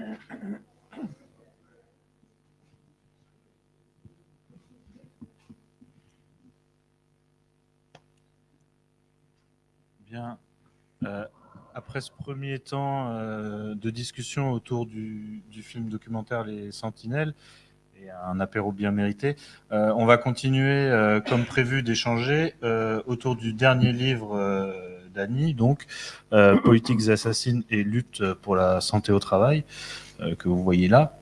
Mm-hmm. Euh, après ce premier temps euh, de discussion autour du, film documentaire Les Sentinelles, et un apéro bien mérité, euh, on va continuer comme prévu d'échanger autour du dernier livre d'Annie, donc Politiques assassines et lutte pour la santé au travail, que vous voyez là.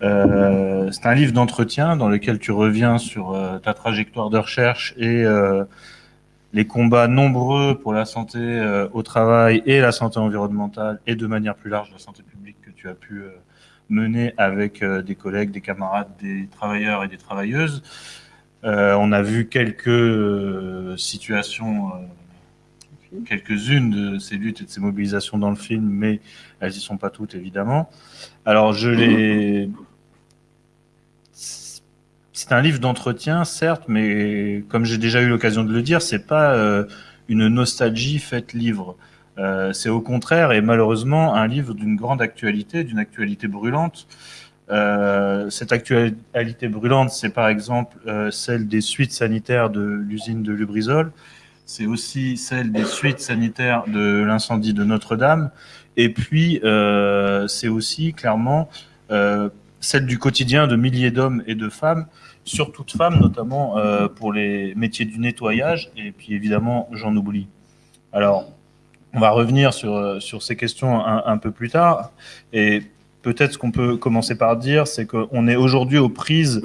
c'est un livre d'entretien dans lequel tu reviens sur ta trajectoire de recherche et les combats nombreux pour la santé euh, au travail et la santé environnementale et de manière plus large la santé publique que tu as pu euh, mener avec euh, des collègues, des camarades, des travailleurs et des travailleuses. on a vu quelques situations, quelques-unes de ces luttes et de ces mobilisations dans le film, mais elles y sont pas toutes évidemment. Alors je les c'est un livre d'entretien, certes, mais comme j'ai déjà eu l'occasion de le dire, c'est pas euh, une nostalgie faite livre. Euh, c'est au contraire, et malheureusement, un livre d'une grande actualité, d'une actualité brûlante. Euh, cette actualité brûlante, c'est par exemple celle des suites sanitaires de l'usine de Lubrizol. C'est aussi celle des suites sanitaires de l'incendie de Notre-Dame. Et puis, c'est aussi clairement celle du quotidien de milliers d'hommes et de femmes surtout de femmes, notamment euh, pour les métiers du nettoyage, et puis évidemment, j'en oublie. Alors, on va revenir sur, euh, sur ces questions un, peu plus tard, et peut-être ce qu'on peut commencer par dire, c'est qu'on est aujourd'hui aux prises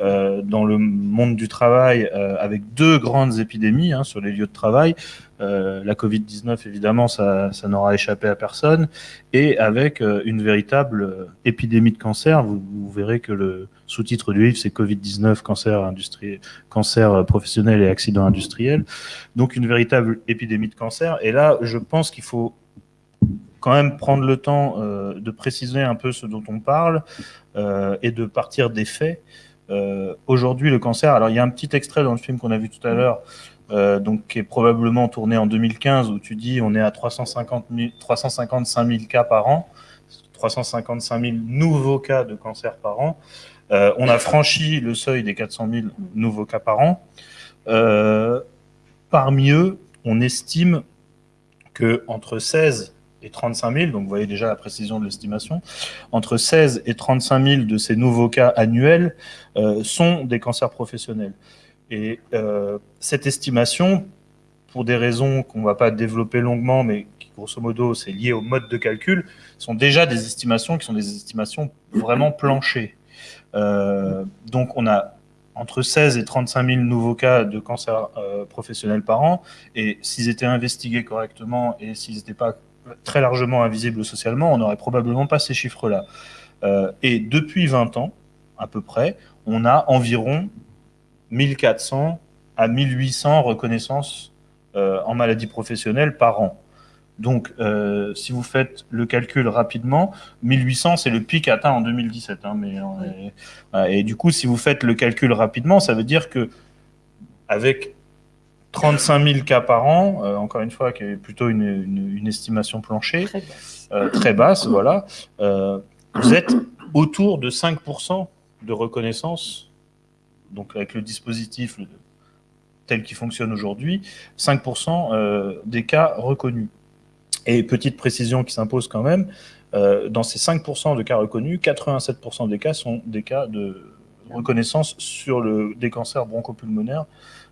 euh, dans le monde du travail avec deux grandes épidémies hein, sur les lieux de travail. La Covid-19, évidemment, ça, ça n'aura échappé à personne, et avec une véritable épidémie de cancer. Vous verrez que le sous-titre du livre, c'est Covid-19, cancer, cancer professionnel et accident industriel. Donc une véritable épidémie de cancer. Et là, je pense qu'il faut quand même prendre le temps euh, de préciser un peu ce dont on parle euh, et de partir des faits. Euh, aujourd'hui, le cancer, alors il y a un petit extrait dans le film qu'on a vu tout à l'heure, donc qui est probablement tourné en 2015, où tu dis on est à 350 000, 355 000 cas par an, 355 000 nouveaux cas de cancer par an. On a franchi le seuil des 400 000 nouveaux cas par an. parmi eux, on estime que entre 16 et 35 000, donc vous voyez déjà la précision de l'estimation, entre 16 et 35 000 de ces nouveaux cas annuels euh, sont des cancers professionnels. Et euh, cette estimation, pour des raisons qu'on ne va pas développer longuement, mais qui grosso modo c'est lié au mode de calcul, sont déjà des estimations qui sont des estimations vraiment planchées. Euh, donc on a entre 16 et 35 000 nouveaux cas de cancer euh, professionnel par an, et s'ils étaient investigués correctement et s'ils n'étaient pas très largement invisible socialement, on n'aurait probablement pas ces chiffres-là. Euh, et depuis 20 ans, à peu près, on a environ 1400 à 1800 reconnaissances en maladie professionnelle par an. Donc, euh, si vous faites le calcul rapidement, 1800, c'est le pic atteint en 2017. Hein, mais, et du coup, si vous faites le calcul rapidement, ça veut dire que avec 35 000 cas par an, euh, encore une fois, qui est plutôt une, estimation planchée, très basse, euh, voilà. Euh, vous êtes autour de 5% de reconnaissance, donc avec le dispositif tel qu'il fonctionne aujourd'hui, 5% des cas reconnus. Et petite précision qui s'impose quand même, dans ces 5% de cas reconnus, 87% des cas sont des cas de reconnaissance sur des cancers bronchopulmonaires,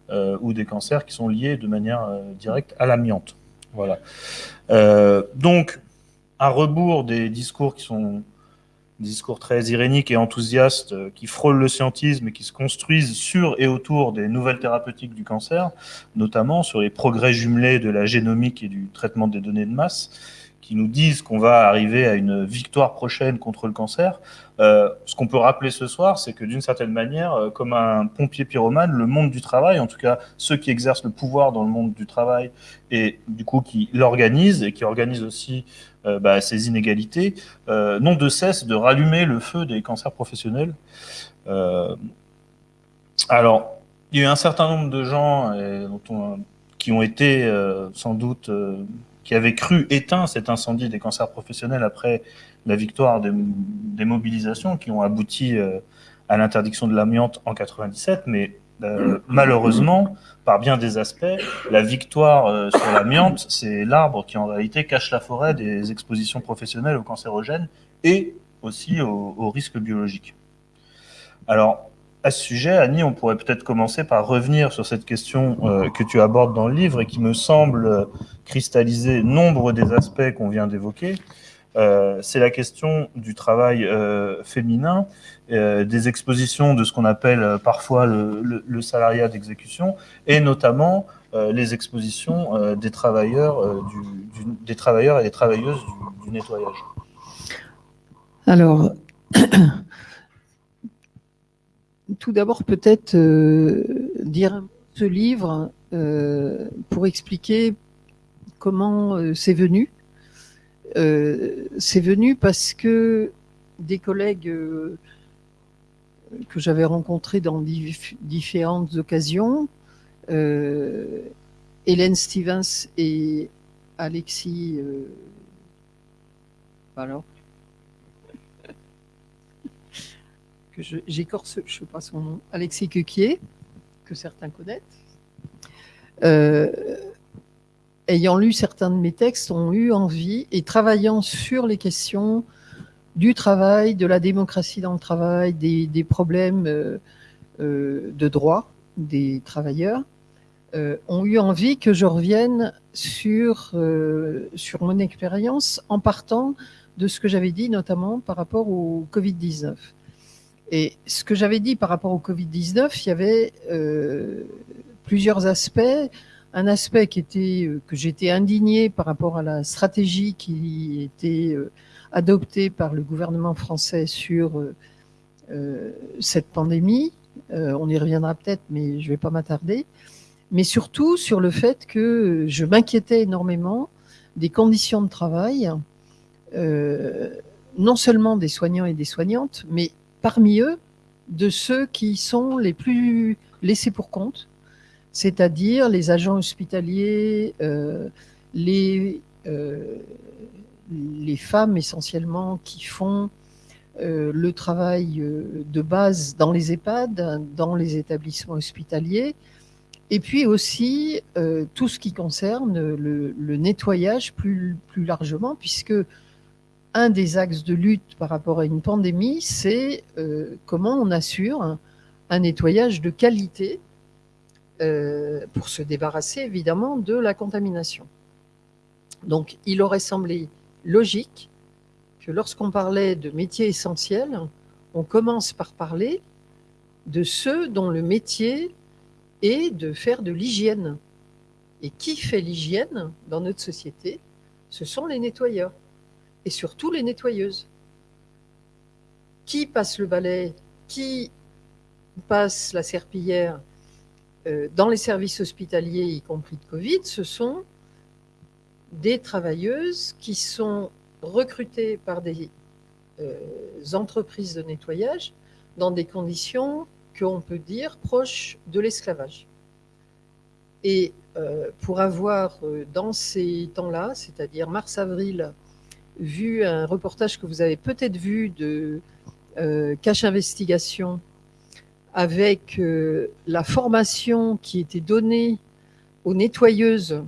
euh, ou des cancers qui sont liés de manière euh, directe à l'amiante. Voilà. Euh, donc, à rebours des discours qui sont discours très iréniques et enthousiastes qui frôlent le scientisme et qui se construisent sur et autour des nouvelles thérapeutiques du cancer, notamment sur les progrès jumelés de la génomique et du traitement des données de masse, qui nous disent qu'on va arriver à une victoire prochaine contre le cancer. Euh, ce qu'on peut rappeler ce soir, c'est que d'une certaine manière, euh, comme un pompier pyromane, le monde du travail, en tout cas ceux qui exercent le pouvoir dans le monde du travail et du coup qui l'organisent et qui organisent aussi euh, bah, ces inégalités, n'ont de cesse de rallumer le feu des cancers professionnels. Alors, il y a eu un certain nombre de gens qui ont été sans doute qui avait cru éteint cet incendie des cancers professionnels après la victoire des, mobilisations qui ont abouti euh, à l'interdiction de l'amiante en 97, mais euh, malheureusement, par bien des aspects, la victoire euh, sur l'amiante, c'est l'arbre qui en réalité cache la forêt des expositions professionnelles aux cancérogènes et aussi aux, risques biologiques. Alors, à ce sujet, Annie, on pourrait peut-être commencer par revenir sur cette question euh, que tu abordes dans le livre et qui me semble cristalliser nombre des aspects qu'on vient d'évoquer. Euh, c'est la question du travail euh, féminin, euh, des expositions de ce qu'on appelle parfois le, salariat d'exécution, et notamment les expositions des, travailleurs, des travailleurs et des travailleuses du, nettoyage. Alors, tout d'abord peut-être dire ce livre pour expliquer comment c'est venu. Euh, c'est venu parce que des collègues euh, que j'avais rencontrés dans différentes occasions, euh, Hélène Stevens et Alexis, alors, que j'écorce, je ne sais pas son nom, Alexis Cuquier, que certains connaissent, ayant lu certains de mes textes, ont eu envie, et travaillant sur les questions du travail, de la démocratie dans le travail, des, problèmes euh, euh, de droit des travailleurs, euh, ont eu envie que je revienne sur, sur mon expérience en partant de ce que j'avais dit notamment par rapport au Covid-19. Et ce que j'avais dit par rapport au Covid-19, il y avait plusieurs aspects un aspect qui était euh, que j'étais indigné par rapport à la stratégie qui était euh, adoptée par le gouvernement français sur euh, cette pandémie. on y reviendra peut-être, mais je ne vais pas m'attarder. Mais surtout sur le fait que je m'inquiétais énormément des conditions de travail, non seulement des soignants et des soignantes, mais parmi eux, de ceux qui sont les plus laissés pour compte, c'est-à-dire les agents hospitaliers, euh, les, euh, les femmes essentiellement qui font euh, le travail de base dans les EHPAD, dans les établissements hospitaliers, et puis aussi tout ce qui concerne le, nettoyage plus, plus largement, puisque un des axes de lutte par rapport à une pandémie, c'est comment on assure un nettoyage de qualité euh, pour se débarrasser évidemment de la contamination. Donc il aurait semblé logique que lorsqu'on parlait de métiers essentiels, on commence par parler de ceux dont le métier est de faire de l'hygiène. Et qui fait l'hygiène dans notre société? Ce sont les nettoyeurs, et surtout les nettoyeuses. Qui passe le balai Qui passe la serpillière euh, dans les services hospitaliers, y compris de Covid, ce sont des travailleuses qui sont recrutées par des euh, entreprises de nettoyage dans des conditions qu'on peut dire proches de l'esclavage. Et euh, pour avoir, dans ces temps-là, c'est-à-dire mars-avril, vu un reportage que vous avez peut-être vu de Cache Investigation avec euh, la formation qui était donnée aux nettoyeuses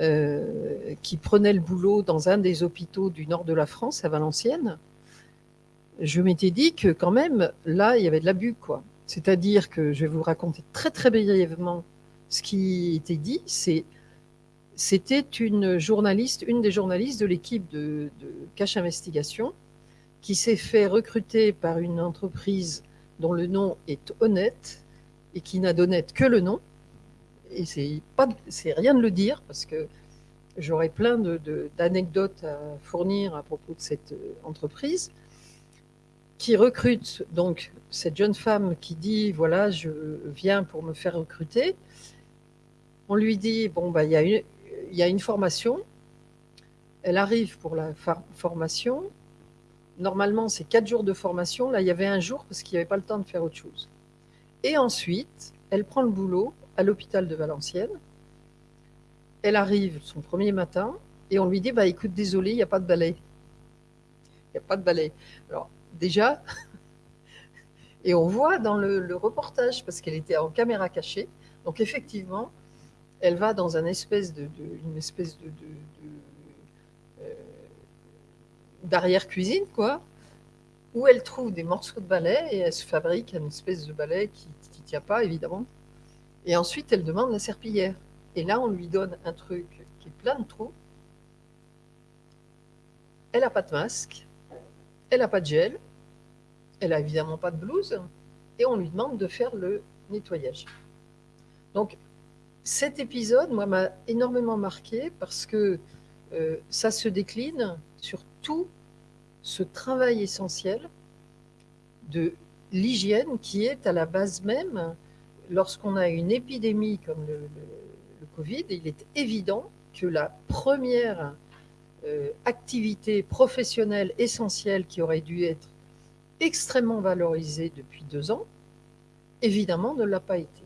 euh, qui prenaient le boulot dans un des hôpitaux du nord de la France, à Valenciennes, je m'étais dit que quand même, là, il y avait de l'abus. quoi. C'est-à-dire que je vais vous raconter très très brièvement ce qui était dit. C'est c'était une journaliste, une des journalistes de l'équipe de, de Cache Investigation, qui s'est fait recruter par une entreprise dont le nom est honnête et qui n'a d'honnête que le nom. Et c'est rien de le dire parce que j'aurais plein d'anecdotes à fournir à propos de cette euh, entreprise qui recrute donc cette jeune femme qui dit voilà je viens pour me faire recruter. On lui dit bon bah il y a une il y a une formation. Elle arrive pour la formation, Normalement, c'est quatre jours de formation. Là, il y avait un jour parce qu'il n'y avait pas le temps de faire autre chose. Et ensuite, elle prend le boulot à l'hôpital de Valenciennes. Elle arrive son premier matin et on lui dit bah, écoute, désolé, il n'y a pas de balai. Il n'y a pas de balai. Alors, déjà, Et on voit dans le, reportage, parce qu'elle était en caméra cachée, donc effectivement, elle va dans une espèce de, euh, d'arrière-cuisine, quoi, où elle trouve des morceaux de balai et elle se fabrique une espèce de balai qui ne tient pas, évidemment. Et ensuite, elle demande la serpillière. Et là, on lui donne un truc qui est plein de trous. Elle n'a pas de masque, elle n'a pas de gel, elle n'a évidemment pas de blouse, et on lui demande de faire le nettoyage. Donc, cet épisode, moi, m'a énormément marqué parce que euh, ça se décline sur tout ce travail essentiel de l'hygiène qui est à la base même, lorsqu'on a une épidémie comme le, Covid, il est évident que la première euh, activité professionnelle essentielle qui aurait dû être extrêmement valorisée depuis deux ans, évidemment ne l'a pas été.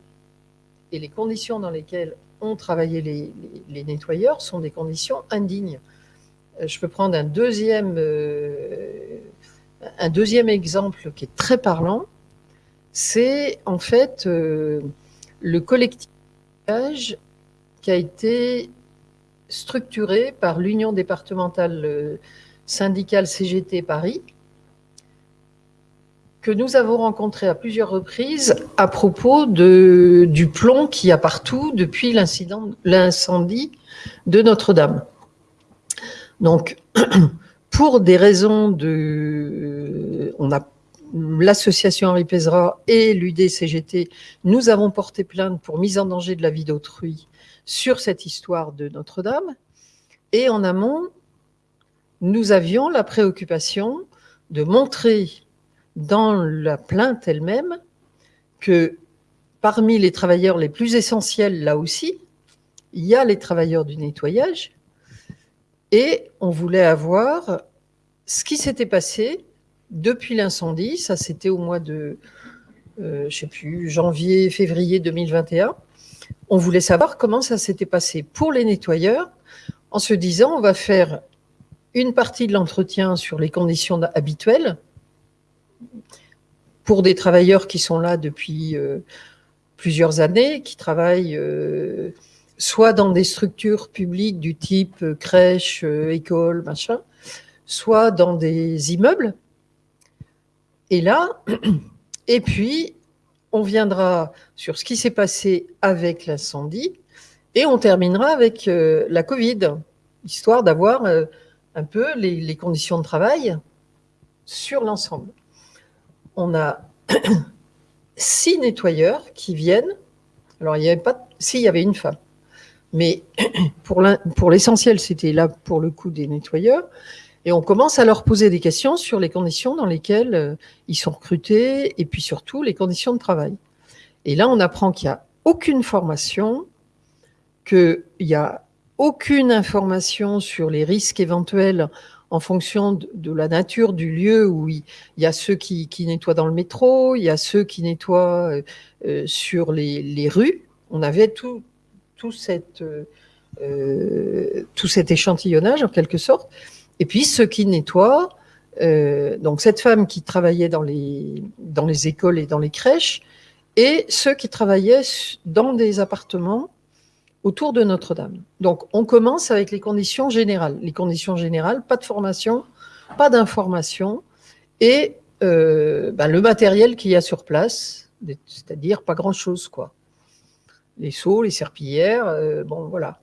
Et les conditions dans lesquelles ont travaillé les, nettoyeurs sont des conditions indignes. Euh, je peux prendre un deuxième, euh, un deuxième exemple qui est très parlant. C'est en fait euh, le collectif qui a été structuré par l'Union départementale syndicale CGT Paris, que nous avons rencontré à plusieurs reprises à propos de, du plomb qu'il y a partout depuis l'incendie de Notre-Dame. Donc, pour des raisons de... On a l'association Henri Pézera et l'UDCGT, nous avons porté plainte pour mise en danger de la vie d'autrui sur cette histoire de Notre-Dame. Et en amont, nous avions la préoccupation de montrer dans la plainte elle-même que parmi les travailleurs les plus essentiels, là aussi, il y a les travailleurs du nettoyage, et on voulait avoir ce qui s'était passé depuis l'incendie, ça c'était au mois de, euh, sais plus, janvier, février 2021, on voulait savoir comment ça s'était passé pour les nettoyeurs, en se disant on va faire une partie de l'entretien sur les conditions habituelles, pour des travailleurs qui sont là depuis euh, plusieurs années, qui travaillent euh, soit dans des structures publiques du type euh, crèche, école, machin, soit dans des immeubles. Et là, et puis, on viendra sur ce qui s'est passé avec l'incendie et on terminera avec la Covid, histoire d'avoir un peu les conditions de travail sur l'ensemble on a six nettoyeurs qui viennent. Alors, il n'y avait pas, si, il y avait une femme. Mais pour l'essentiel, c'était là pour le coup des nettoyeurs. Et on commence à leur poser des questions sur les conditions dans lesquelles euh, ils sont recrutés et puis surtout les conditions de travail. Et là, on apprend qu'il n'y a aucune formation, qu'il n'y a aucune information sur les risques éventuels en fonction de, la nature du lieu où il, y a ceux qui, nettoient dans le métro, il y a ceux qui nettoient euh, euh, sur les, rues. On avait tout, tout, cette, euh, tout cet échantillonnage en quelque sorte. Et puis ceux qui nettoient, donc cette femme qui travaillait dans les, dans les écoles et dans les crèches, et ceux qui travaillaient dans des appartements autour de Notre-Dame. Donc, on commence avec les conditions générales. Les conditions générales, pas de formation, pas d'information, et euh, ben, le matériel qu'il y a sur place, c'est-à-dire pas grand-chose, quoi. Les seaux, les serpillères, euh, bon, voilà.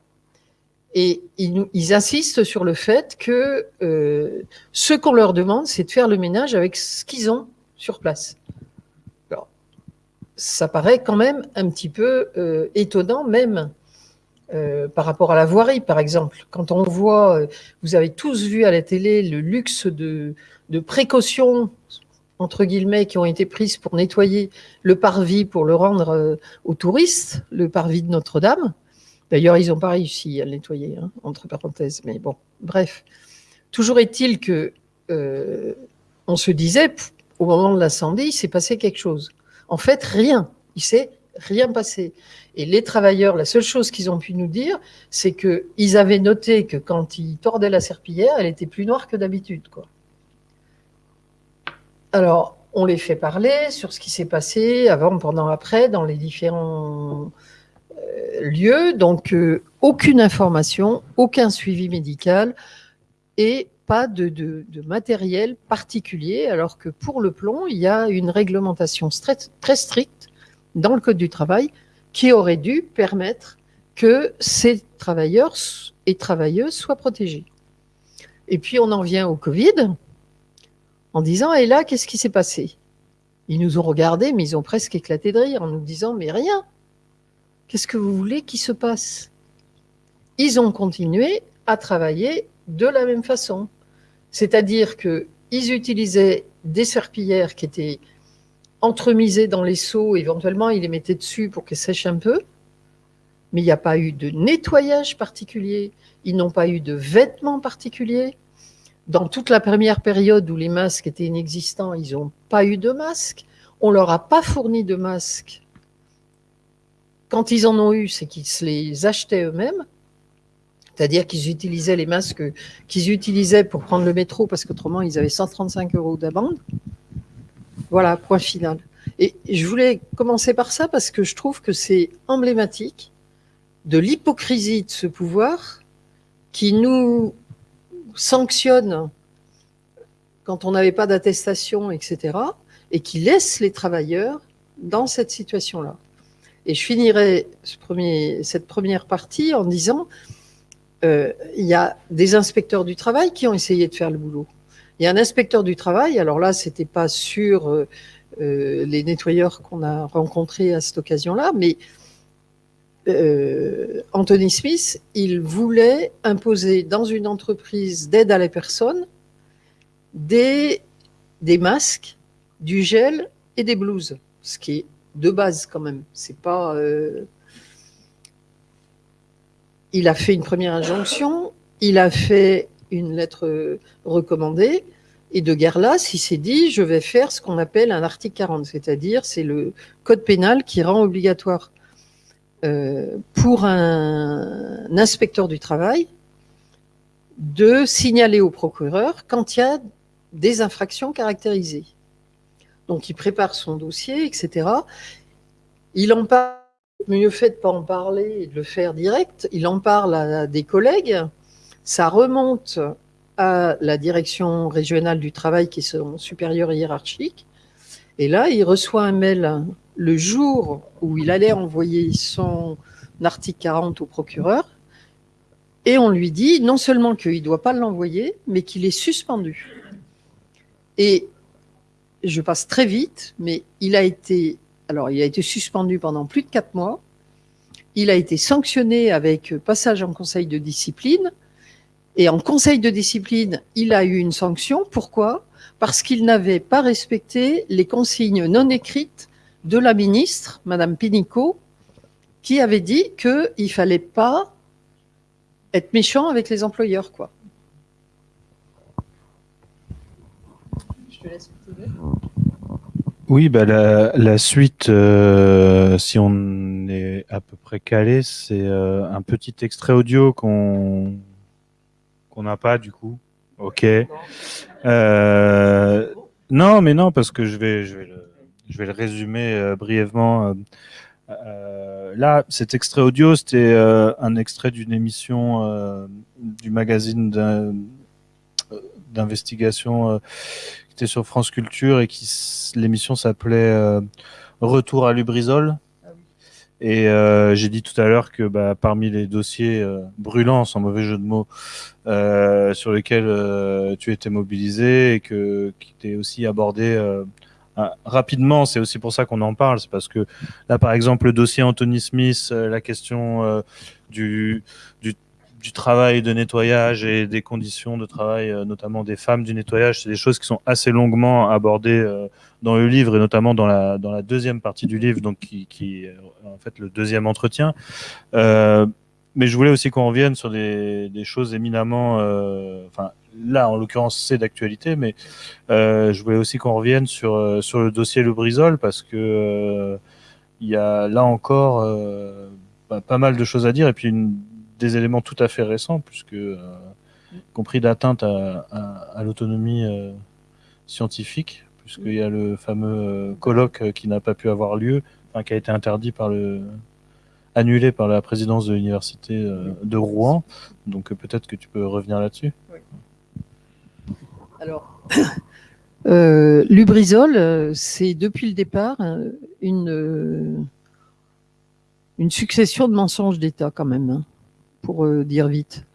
Et ils, insistent sur le fait que euh, ce qu'on leur demande, c'est de faire le ménage avec ce qu'ils ont sur place. Alors, ça paraît quand même un petit peu étonnant, même euh, par rapport à la voirie, par exemple. Quand on voit, euh, vous avez tous vu à la télé le luxe de, précautions, entre guillemets, qui ont été prises pour nettoyer le parvis, pour le rendre euh, aux touristes, le parvis de Notre-Dame. D'ailleurs, ils n'ont pas réussi à le nettoyer, hein, entre parenthèses, mais bon, bref. Toujours est-il que on se disait, au moment de l'incendie, il s'est passé quelque chose. En fait, rien. Il s'est rien passé. Et les travailleurs, la seule chose qu'ils ont pu nous dire, c'est qu'ils avaient noté que quand ils tordaient la serpillière, elle était plus noire que d'habitude. Alors, On les fait parler sur ce qui s'est passé avant, pendant, après, dans les différents euh, lieux. Donc, euh, aucune information, aucun suivi médical et pas de, matériel particulier, alors que pour le plomb, il y a une réglementation très stricte dans le Code du travail qui aurait dû permettre que ces travailleurs et travailleuses soient protégés. Et puis on en vient au Covid en disant, et là, qu'est-ce qui s'est passé? Ils nous ont regardés, mais ils ont presque éclaté de rire en nous disant, mais rien. Qu'est-ce que vous voulez qu'il se passe? Ils ont continué à travailler de la même façon. C'est-à-dire qu'ils utilisaient des serpillères qui étaient entremisées dans les seaux, éventuellement ils les mettaient dessus pour qu'elles sèchent un peu, mais il n'y a pas eu de nettoyage particulier, ils n'ont pas eu de vêtements particuliers. Dans toute la première période où les masques étaient inexistants, ils n'ont pas eu de masques. On leur a pas fourni de masques. Quand ils en ont eu, c'est qu'ils se les achetaient eux-mêmes. C'est-à-dire qu'ils utilisaient les masques qu'ils utilisaient pour prendre le métro parce qu'autrement, ils avaient 135 euros d'amende. Voilà, point final. Et je voulais commencer par ça parce que je trouve que c'est emblématique de l'hypocrisie de ce pouvoir qui nous sanctionne quand on n'avait pas d'attestation, etc., et qui laisse les travailleurs dans cette situation-là. Et je finirai cette première partie en disant, euh, il y a des inspecteurs du travail qui ont essayé de faire le boulot. Il y a un inspecteur du travail, alors là, c'était pas sur euh, euh, les nettoyeurs qu'on a rencontrés à cette occasion-là, mais Anthony Smith, il voulait imposer dans une entreprise d'aide à la personne des, des masques, du gel et des blouses, ce qui est de base quand même. C'est pas il a fait une première injonction, il a fait une lettre recommandée, et de là, il s'est dit, je vais faire ce qu'on appelle un article 40, c'est-à-dire c'est le code pénal qui rend obligatoire euh, pour un, inspecteur du travail de signaler au procureur quand il y a des infractions caractérisées. Donc il prépare son dossier, etc. Il en parle mieux fait de ne pas en parler et de le faire direct. Il en parle à des collègues. Ça remonte à la direction régionale du travail qui est son supérieur hiérarchique. Et là, il reçoit un mail le jour où il allait envoyer son article 40 au procureur. Et on lui dit non seulement qu'il ne doit pas l'envoyer, mais qu'il est suspendu. Et je passe très vite, mais il a été alors, il a été suspendu pendant plus de quatre mois. Il a été sanctionné avec passage en conseil de discipline. Et en conseil de discipline, il a eu une sanction. Pourquoi? Parce qu'il n'avait pas respecté les consignes non écrites de la ministre, Madame Pinico, qui avait dit qu'il ne fallait pas être méchant avec les employeurs. quoi. Je te laisse oui, bah la, suite, euh, si on est à peu près calé, c'est euh, un petit extrait audio qu'on qu'on n'a pas du coup. Ok. Euh, non, mais non, parce que je vais, je vais, le, je vais le résumer brièvement. là, cet extrait audio, c'était un extrait d'une émission du magazine d'investigation était sur France Culture et qui l'émission s'appelait euh, Retour à Lubrizol. Et euh, j'ai dit tout à l'heure que bah, parmi les dossiers euh, brûlants, sans mauvais jeu de mots, sur lesquels tu étais mobilisé et que qui était aussi abordé rapidement, c'est aussi pour ça qu'on en parle, c'est parce que là, par exemple, le dossier Anthony Smith, la question du, du du travail de nettoyage et des conditions de travail, euh, notamment des femmes du nettoyage, c'est des choses qui sont assez longuement abordées euh, dans le livre et notamment dans la, deuxième partie du livre, donc qui, est en fait le deuxième entretien. Euh, mais je voulais aussi qu'on revienne sur des, choses éminemment, enfin là en l'occurrence c'est d'actualité, mais je voulais aussi qu'on revienne sur sur le dossier Le Brisol parce que il y a là encore pas mal de choses à dire et puis une des éléments tout à fait récents, puisque, euh, compris d'atteinte à, l'autonomie euh, scientifique, puisqu'il y a le fameux colloque qui n'a pas pu avoir lieu, enfin, qui a été interdit par le, annulé par la présidence de l'université de Rouen. Donc peut-être que tu peux revenir là-dessus. Oui. Alors, euh, Lubrizol, euh, c'est depuis le départ euh, une, une succession de mensonges d'État quand même, hein, pour dire vite.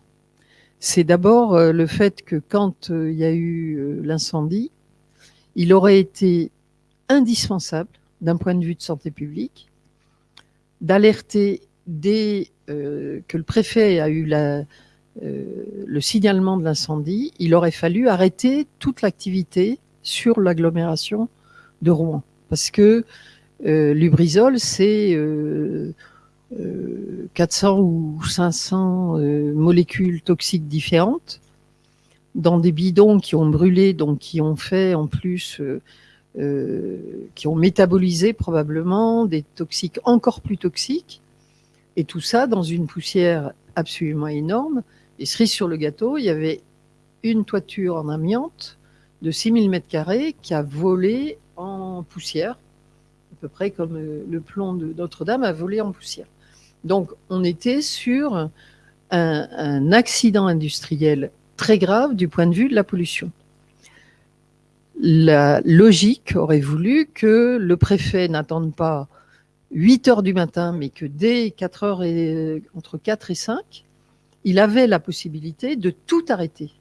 C'est d'abord le fait que quand il y a eu l'incendie, il aurait été indispensable, d'un point de vue de santé publique, d'alerter dès que le préfet a eu le signalement de l'incendie, il aurait fallu arrêter toute l'activité sur l'agglomération de Rouen. Parce que euh, Lubrizol, c'est 400 euh, euh, ou 500 molécules toxiques différentes dans des bidons qui ont brûlé, donc qui ont fait en plus, qui ont métabolisé probablement des toxiques encore plus toxiques, et tout ça dans une poussière absolument énorme. Et cerise sur le gâteau, il y avait une toiture en amiante de 6000 m2 qui a volé en poussière, à peu près comme euh, le plomb de Notre-Dame a volé en poussière. Donc on était sur un, accident industriel très grave du point de vue de la pollution. La logique aurait voulu que le préfet n'attende pas 8 heures du matin, mais que dès 4 heures et, entre 4 et 5, il avait la possibilité de tout arrêter.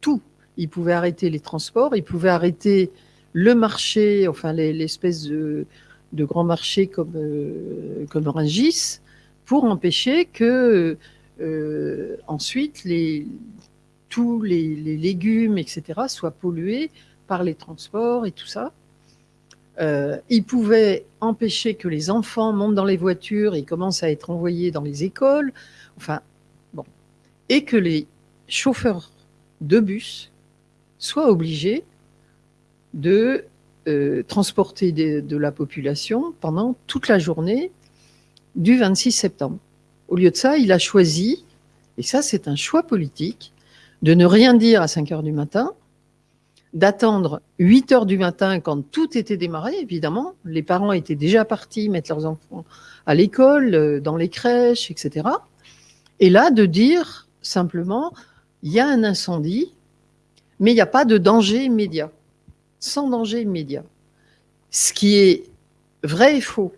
Tout il pouvait arrêter les transports, il pouvait arrêter le marché, enfin l'espèce de, grand marché comme, euh, comme Rungis, pour empêcher que euh, ensuite les, tous les, légumes, etc., soient pollués par les transports et tout ça. Euh, il pouvait empêcher que les enfants montent dans les voitures et commencent à être envoyés dans les écoles, enfin, bon, et que les chauffeurs de bus soit obligé de euh, transporter de la population pendant toute la journée du 26 septembre. Au lieu de ça, il a choisi, et ça c'est un choix politique, de ne rien dire à 5 heures du matin, d'attendre 8 heures du matin quand tout était démarré, évidemment. Les parents étaient déjà partis mettre leurs enfants à l'école, euh, dans les crèches, etc. Et là, de dire simplement, il y a un incendie, mais il n'y a pas de danger immédiat, sans danger immédiat. Ce qui est vrai et faux.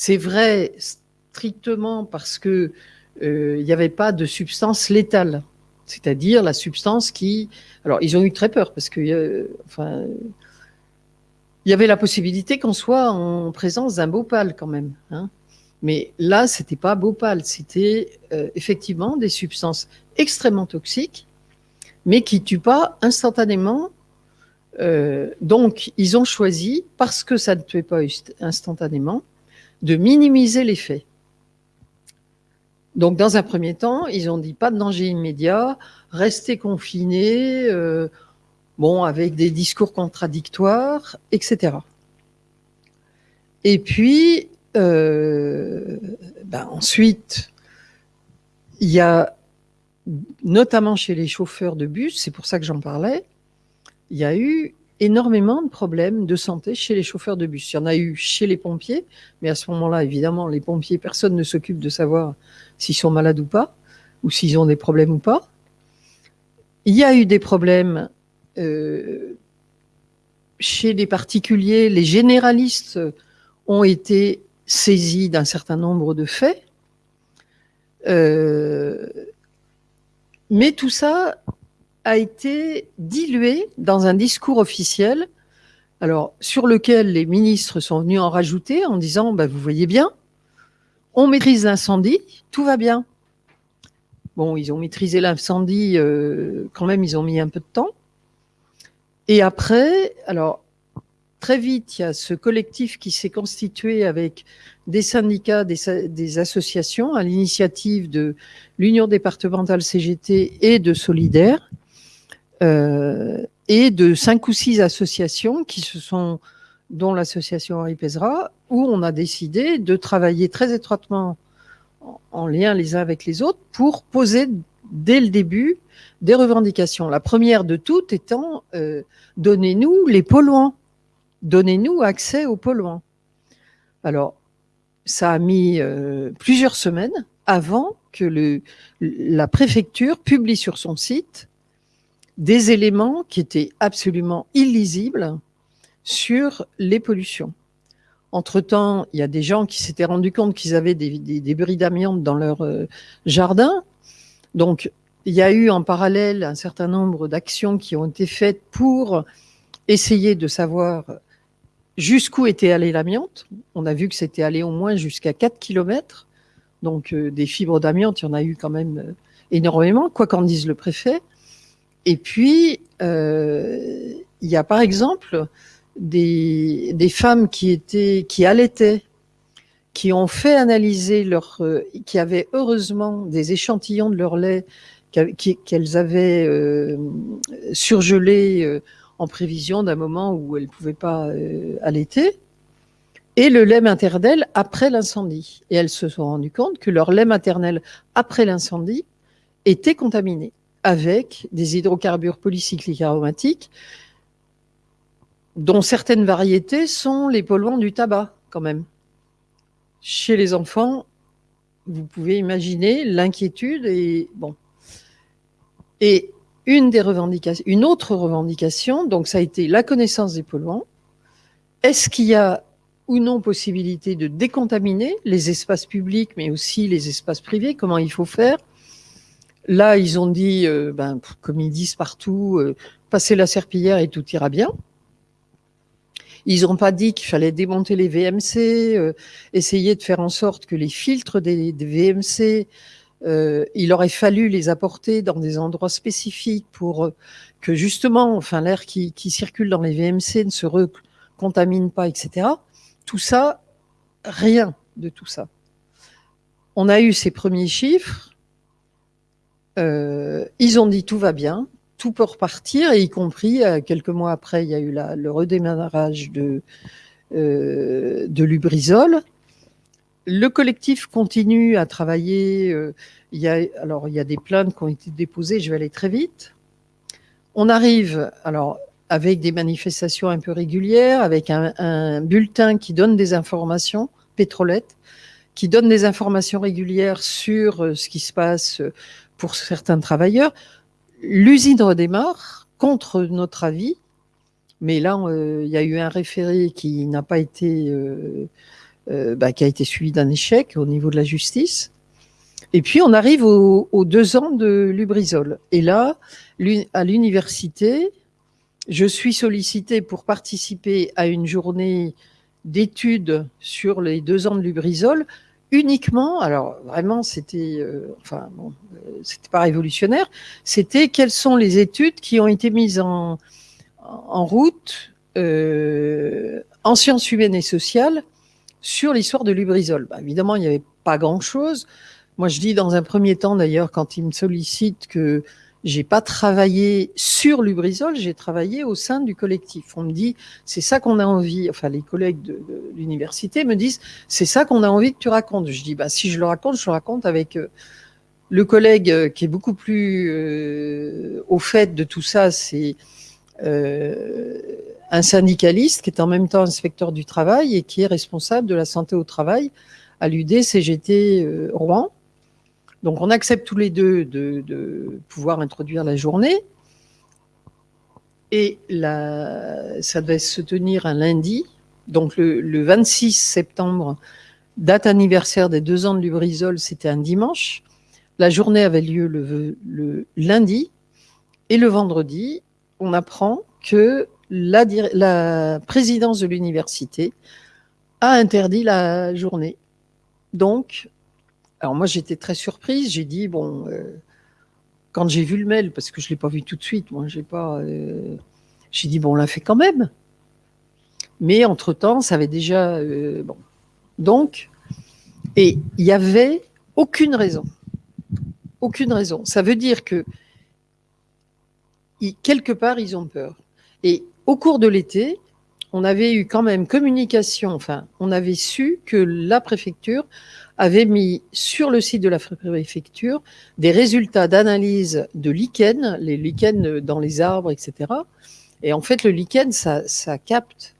C'est vrai strictement parce que euh, il n'y avait pas de substance létale, c'est-à-dire la substance qui... Alors, ils ont eu très peur parce que, euh, enfin, il y avait la possibilité qu'on soit en présence d'un bhopal quand même. Hein. Mais là, c'était pas bhopal, c'était euh, effectivement des substances extrêmement toxiques mais qui ne tue pas instantanément. Euh, donc, ils ont choisi, parce que ça ne tuait pas instantanément, de minimiser l'effet. Donc, dans un premier temps, ils ont dit pas de danger immédiat, restez confinés, euh, bon, avec des discours contradictoires, etc. Et puis, euh, ben ensuite, il y a notamment chez les chauffeurs de bus, c'est pour ça que j'en parlais, il y a eu énormément de problèmes de santé chez les chauffeurs de bus. Il y en a eu chez les pompiers, mais à ce moment-là, évidemment, les pompiers, personne ne s'occupe de savoir s'ils sont malades ou pas, ou s'ils ont des problèmes ou pas. Il y a eu des problèmes euh, chez les particuliers, les généralistes ont été saisis d'un certain nombre de faits. Euh, mais tout ça a été dilué dans un discours officiel, alors sur lequel les ministres sont venus en rajouter en disant bah, Vous voyez bien, on maîtrise l'incendie, tout va bien. Bon, ils ont maîtrisé l'incendie, euh, quand même, ils ont mis un peu de temps. Et après, alors, très vite, il y a ce collectif qui s'est constitué avec des syndicats, des, associations, à l'initiative de l'Union départementale CGT et de Solidaire, et de cinq ou six associations qui se sont, dont l'association Henri Pesera, où on a décidé de travailler très étroitement en lien les uns avec les autres pour poser dès le début, des revendications. La première de toutes étant euh, donnez-nous les polluants, donnez-nous accès aux polluants. Alors, ça a mis euh, plusieurs semaines avant que le, la préfecture publie sur son site des éléments qui étaient absolument illisibles sur les pollutions. Entre-temps, il y a des gens qui s'étaient rendus compte qu'ils avaient des, débris d'amiante dans leur euh, jardin. Donc, il y a eu en parallèle un certain nombre d'actions qui ont été faites pour essayer de savoir jusqu'où était allée l'amiante. On a vu que c'était allé au moins jusqu'à 4 km. Donc, euh, des fibres d'amiante, il y en a eu quand même euh, énormément, quoi qu'en dise le préfet. Et puis, euh, il y a par exemple des, des, femmes qui étaient, qui allaitaient, qui ont fait analyser leur, euh, qui avaient heureusement des échantillons de leur lait qu'elles avaient euh, surgelé euh, en prévision d'un moment où elles ne pouvaient pas euh, allaiter, et le lait maternel après l'incendie. Et elles se sont rendues compte que leur lait maternel après l'incendie était contaminé avec des hydrocarbures polycycliques aromatiques dont certaines variétés sont les polluants du tabac, quand même. Chez les enfants, vous pouvez imaginer l'inquiétude et une une autre revendication, donc ça a été la connaissance des polluants. Est-ce qu'il y a ou non possibilité de décontaminer les espaces publics, mais aussi les espaces privés? Comment il faut faire? Là, ils ont dit, euh, ben, comme ils disent partout, euh, passer la serpillière et tout ira bien. Ils n'ont pas dit qu'il fallait démonter les VMC, euh, essayer de faire en sorte que les filtres des, des VMC, il aurait fallu les apporter dans des endroits spécifiques pour que justement, enfin, l'air qui, qui, circule dans les VMC ne se recontamine pas, etc. Tout ça, rien de tout ça. On a eu ces premiers chiffres. Euh, ils ont dit tout va bien, tout peut repartir, et y compris euh, quelques mois après, il y a eu le redémarrage de, euh, de Lubrizol. Le collectif continue à travailler. Il y a, alors, il y a des plaintes qui ont été déposées, je vais aller très vite. On arrive, alors, avec des manifestations un peu régulières, avec un, un bulletin qui donne des informations, Pétrolette, qui donne des informations régulières sur ce qui se passe pour certains travailleurs l'usine redémarre contre notre avis, mais là, euh, il y a eu un référé qui n'a pas été, euh, euh, bah, qui a été suivi d'un échec au niveau de la justice. Et puis, on arrive aux, aux deux ans de Lubrizol. Et là, à l'université, je suis sollicitée pour participer à une journée d'études sur les deux ans de Lubrizol uniquement, alors vraiment c'était, euh, enfin bon, euh, c'était pas révolutionnaire, c'était quelles sont les études qui ont été mises en, en route euh, en sciences humaines et sociales sur l'histoire de Lubrizol. Bah, évidemment, il n'y avait pas grand-chose. Moi, je dis dans un premier temps, d'ailleurs, quand ils me sollicitent que j'ai pas travaillé sur Lubrizol, j'ai travaillé au sein du collectif. On me dit, c'est ça qu'on a envie, enfin les collègues de, l'université me disent, c'est ça qu'on a envie que tu racontes. Je dis, bah si je le raconte, je le raconte avec euh, le collègue euh, qui est beaucoup plus euh, au fait de tout ça, c'est euh, un syndicaliste qui est en même temps inspecteur du travail et qui est responsable de la santé au travail à l'UD CGT euh, Rouen. Donc on accepte tous les deux de, pouvoir introduire la journée. Et ça devait se tenir un lundi, donc le, le, 26 septembre, date anniversaire des deux ans de Lubrizol, c'était un dimanche. La journée avait lieu le, le, lundi et le vendredi, on apprend que la, la présidence de l'université a interdit la journée. Donc, alors moi j'étais très surprise, j'ai dit bon, euh, quand j'ai vu le mail, parce que je l'ai pas vu tout de suite, moi j'ai pas, euh, j'ai dit bon on l'a fait quand même, mais entre temps ça avait déjà euh, bon, donc et il y avait aucune raison, aucune raison. Ça veut dire que quelque part ils ont peur. Et au cours de l'été, on avait eu quand même communication, enfin, on avait su que la préfecture avait mis sur le site de la préfecture des résultats d'analyse de lichen, les lichens dans les arbres, etc. Et en fait, le lichen, ça, capte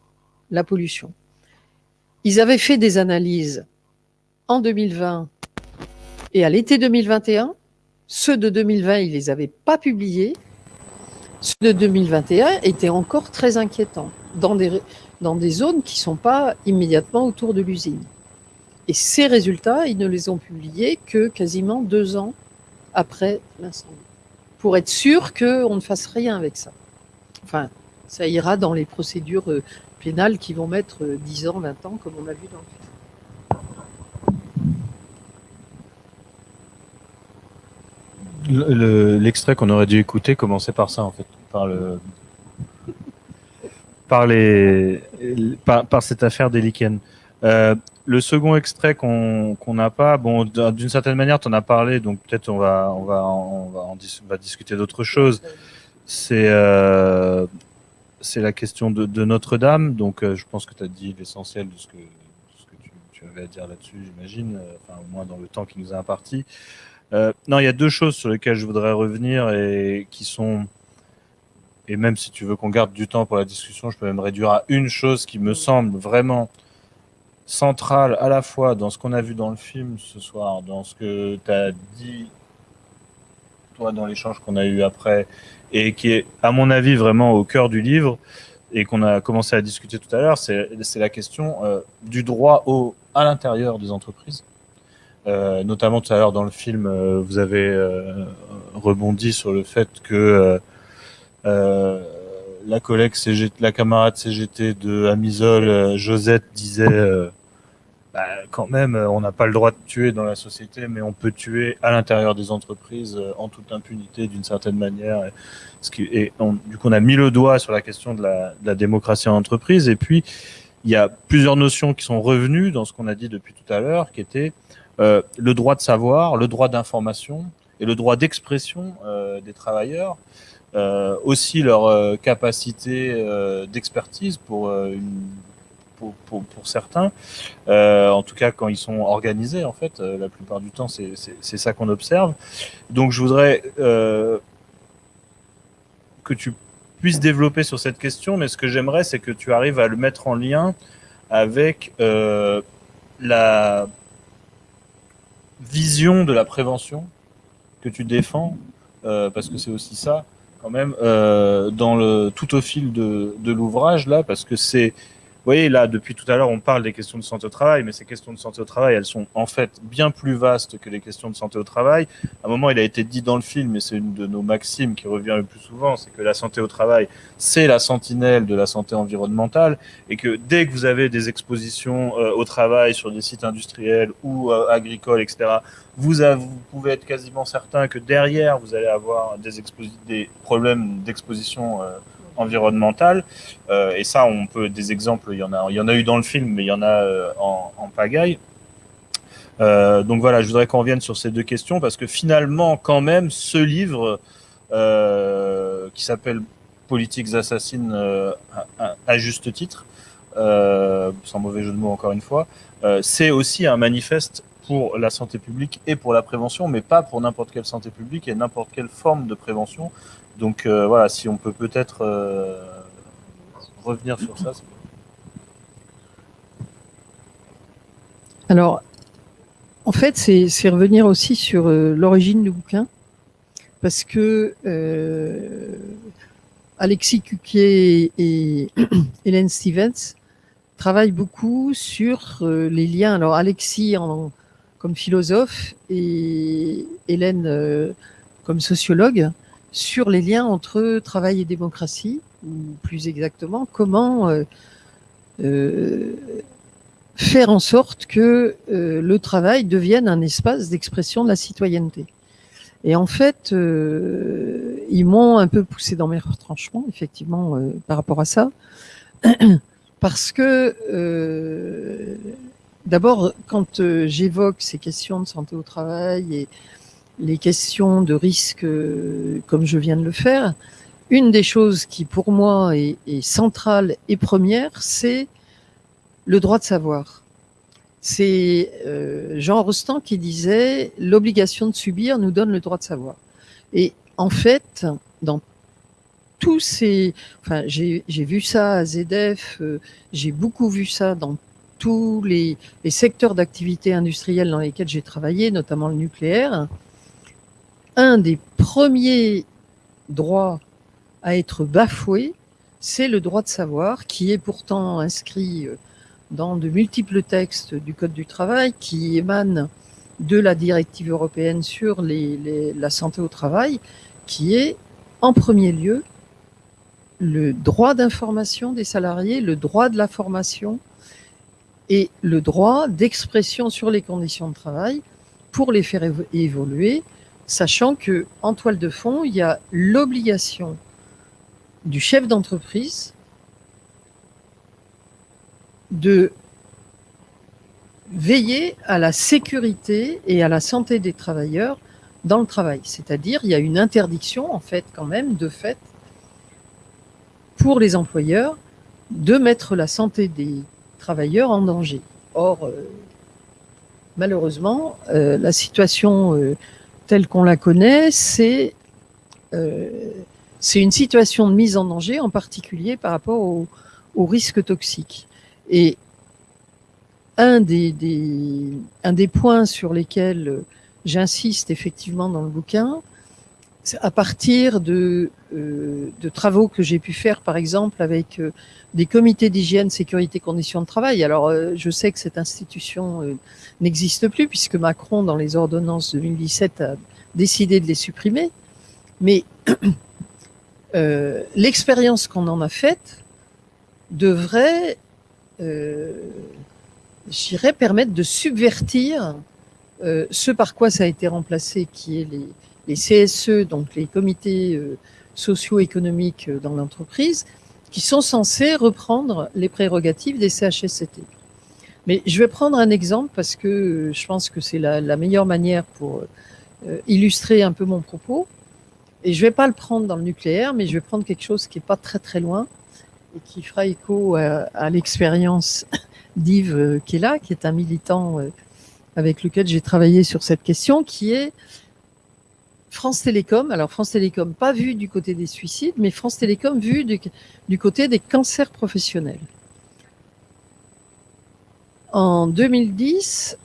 la pollution. Ils avaient fait des analyses en 2020 et à l'été 2021. Ceux de 2020, ils les avaient pas publiés. Ceux de 2021 étaient encore très inquiétants dans des, dans des zones qui ne sont pas immédiatement autour de l'usine. Et ces résultats, ils ne les ont publiés que quasiment deux ans après l'incendie, pour être sûr qu'on ne fasse rien avec ça. Enfin, ça ira dans les procédures euh, pénales qui vont mettre 10 euh, ans, 20 ans, comme on a vu dans le film. L'extrait qu'on aurait dû écouter commençait par ça, en fait, par le, par les, par, cette affaire des lichens. Euh, le second extrait qu'on n'a pas, bon, d'une certaine manière, tu en as parlé, donc peut-être on va, on va, on va, va discuter d'autres choses. C'est euh, c'est la question de, de Notre-Dame. Donc, euh, je pense que tu as dit l'essentiel de ce que, ce que tu, tu, avais à dire là-dessus, j'imagine, euh, enfin, au moins dans le temps qui nous a imparti. Euh, non, il y a deux choses sur lesquelles je voudrais revenir et qui sont, et même si tu veux qu'on garde du temps pour la discussion, je peux même réduire à une chose qui me semble vraiment centrale à la fois dans ce qu'on a vu dans le film ce soir, dans ce que tu as dit, toi, dans l'échange qu'on a eu après, et qui est, à mon avis, vraiment au cœur du livre, et qu'on a commencé à discuter tout à l'heure, c'est la question euh, du droit au, à l'intérieur des entreprises. Euh, notamment tout à l'heure dans le film, euh, vous avez euh, rebondi sur le fait que la collègue CGT, la camarade CGT de Amisol, Josette, disait bah, quand même, on n'a pas le droit de tuer dans la société, mais on peut tuer à l'intérieur des entreprises en toute impunité d'une certaine manière. Ce qui, et du coup, on a mis le doigt sur la question de la, de la démocratie en entreprise. Et puis, il y a plusieurs notions qui sont revenues dans ce qu'on a dit depuis tout à l'heure, qui étaient euh, le droit de savoir, le droit d'information et le droit d'expression euh, des travailleurs, euh, aussi leur capacité d'expertise pour, pour, certains, en tout cas quand ils sont organisés en fait, la plupart du temps c'est ça qu'on observe. Donc je voudrais que tu puisses développer sur cette question, mais ce que j'aimerais c'est que tu arrives à le mettre en lien avec la vision de la prévention que tu défends, euh, parce que c'est aussi ça, quand même, euh, tout au fil de l'ouvrage là, parce que c'est voyez, là, depuis tout à l'heure, on parle des questions de santé au travail, mais ces questions de santé au travail, elles sont en fait bien plus vastes que les questions de santé au travail. À un moment, il a été dit dans le film, et c'est une de nos maximes qui revient le plus souvent, c'est que la santé au travail, c'est la sentinelle de la santé environnementale, et que dès que vous avez des expositions euh, au travail sur des sites industriels ou euh, agricoles, etc., vous, pouvez être quasiment certain que derrière, vous allez avoir des, des problèmes d'exposition euh, environnementale. Euh, et ça, on peut des exemples. Il y en a, il y en a eu dans le film, mais il y en a euh, en, pagaille. Euh, donc voilà, je voudrais qu'on revienne sur ces deux questions parce que finalement, quand même, ce livre qui s'appelle Politiques assassines à, juste titre, sans mauvais jeu de mots encore une fois, c'est aussi un manifeste pour la santé publique et pour la prévention, mais pas pour n'importe quelle santé publique et n'importe quelle forme de prévention. Donc euh, voilà, si on peut peut-être euh, revenir sur ça. Alors, en fait, c'est revenir aussi sur euh, l'origine du bouquin, parce que Alexis Cuquier et Hélène Stevens travaillent beaucoup sur les liens. Alors, Alexis en, comme philosophe et Hélène comme sociologue, sur les liens entre travail et démocratie, ou plus exactement, comment euh, euh, faire en sorte que euh, le travail devienne un espace d'expression de la citoyenneté. Et en fait, ils m'ont un peu poussé dans mes retranchements, effectivement, par rapport à ça, parce que d'abord, quand j'évoque ces questions de santé au travail et les questions de risque, euh, comme je viens de le faire, une des choses qui, pour moi, est, est centrale et première, c'est le droit de savoir. C'est euh, Jean Rostand qui disait l'obligation de subir nous donne le droit de savoir. Et en fait, dans tous ces, enfin, j'ai vu ça à ZDF, euh, j'ai beaucoup vu ça dans tous les, secteurs d'activité industrielle dans lesquels j'ai travaillé, notamment le nucléaire. Un des premiers droits à être bafoué, c'est le droit de savoir, qui est pourtant inscrit euh, dans de multiples textes du Code du travail, qui émanent de la directive européenne sur la santé au travail, qui est en premier lieu le droit d'information des salariés, le droit de la formation et le droit d'expression sur les conditions de travail pour les faire évoluer, sachant que en toile de fond, il y a l'obligation du chef d'entreprise de veiller à la sécurité et à la santé des travailleurs dans le travail. C'est-à-dire, il y a une interdiction, en fait, quand même, de fait, pour les employeurs, de mettre la santé des travailleurs en danger. Or, euh, malheureusement, euh, la situation euh, telle qu'on la connaît, c'est une situation de mise en danger, en particulier par rapport aux au risques toxiques. Et un des, des, un des points sur lesquels j'insiste effectivement dans le bouquin, à partir de, de travaux que j'ai pu faire, par exemple, avec euh, des comités d'hygiène, sécurité, conditions de travail. Alors, euh, je sais que cette institution euh, n'existe plus, puisque Macron, dans les ordonnances de 2017, a décidé de les supprimer. Mais euh, l'expérience qu'on en a faite devrait, euh, j'irais, permettre de subvertir euh, ce par quoi ça a été remplacé, qui est les, CSE, donc les comités euh, socio-économiques dans l'entreprise, qui sont censés reprendre les prérogatives des CHSCT. Mais je vais prendre un exemple parce que je pense que c'est la, la, meilleure manière pour euh, illustrer un peu mon propos. Et je vais pas le prendre dans le nucléaire, mais je vais prendre quelque chose qui est pas très très loin et qui fera écho à, l'expérience d'Yves euh, qui est là, qui est un militant euh, avec lequel j'ai travaillé sur cette question, qui est France Télécom. Alors France Télécom, pas vu du côté des suicides, mais France Télécom vu du, côté des cancers professionnels. En 2010,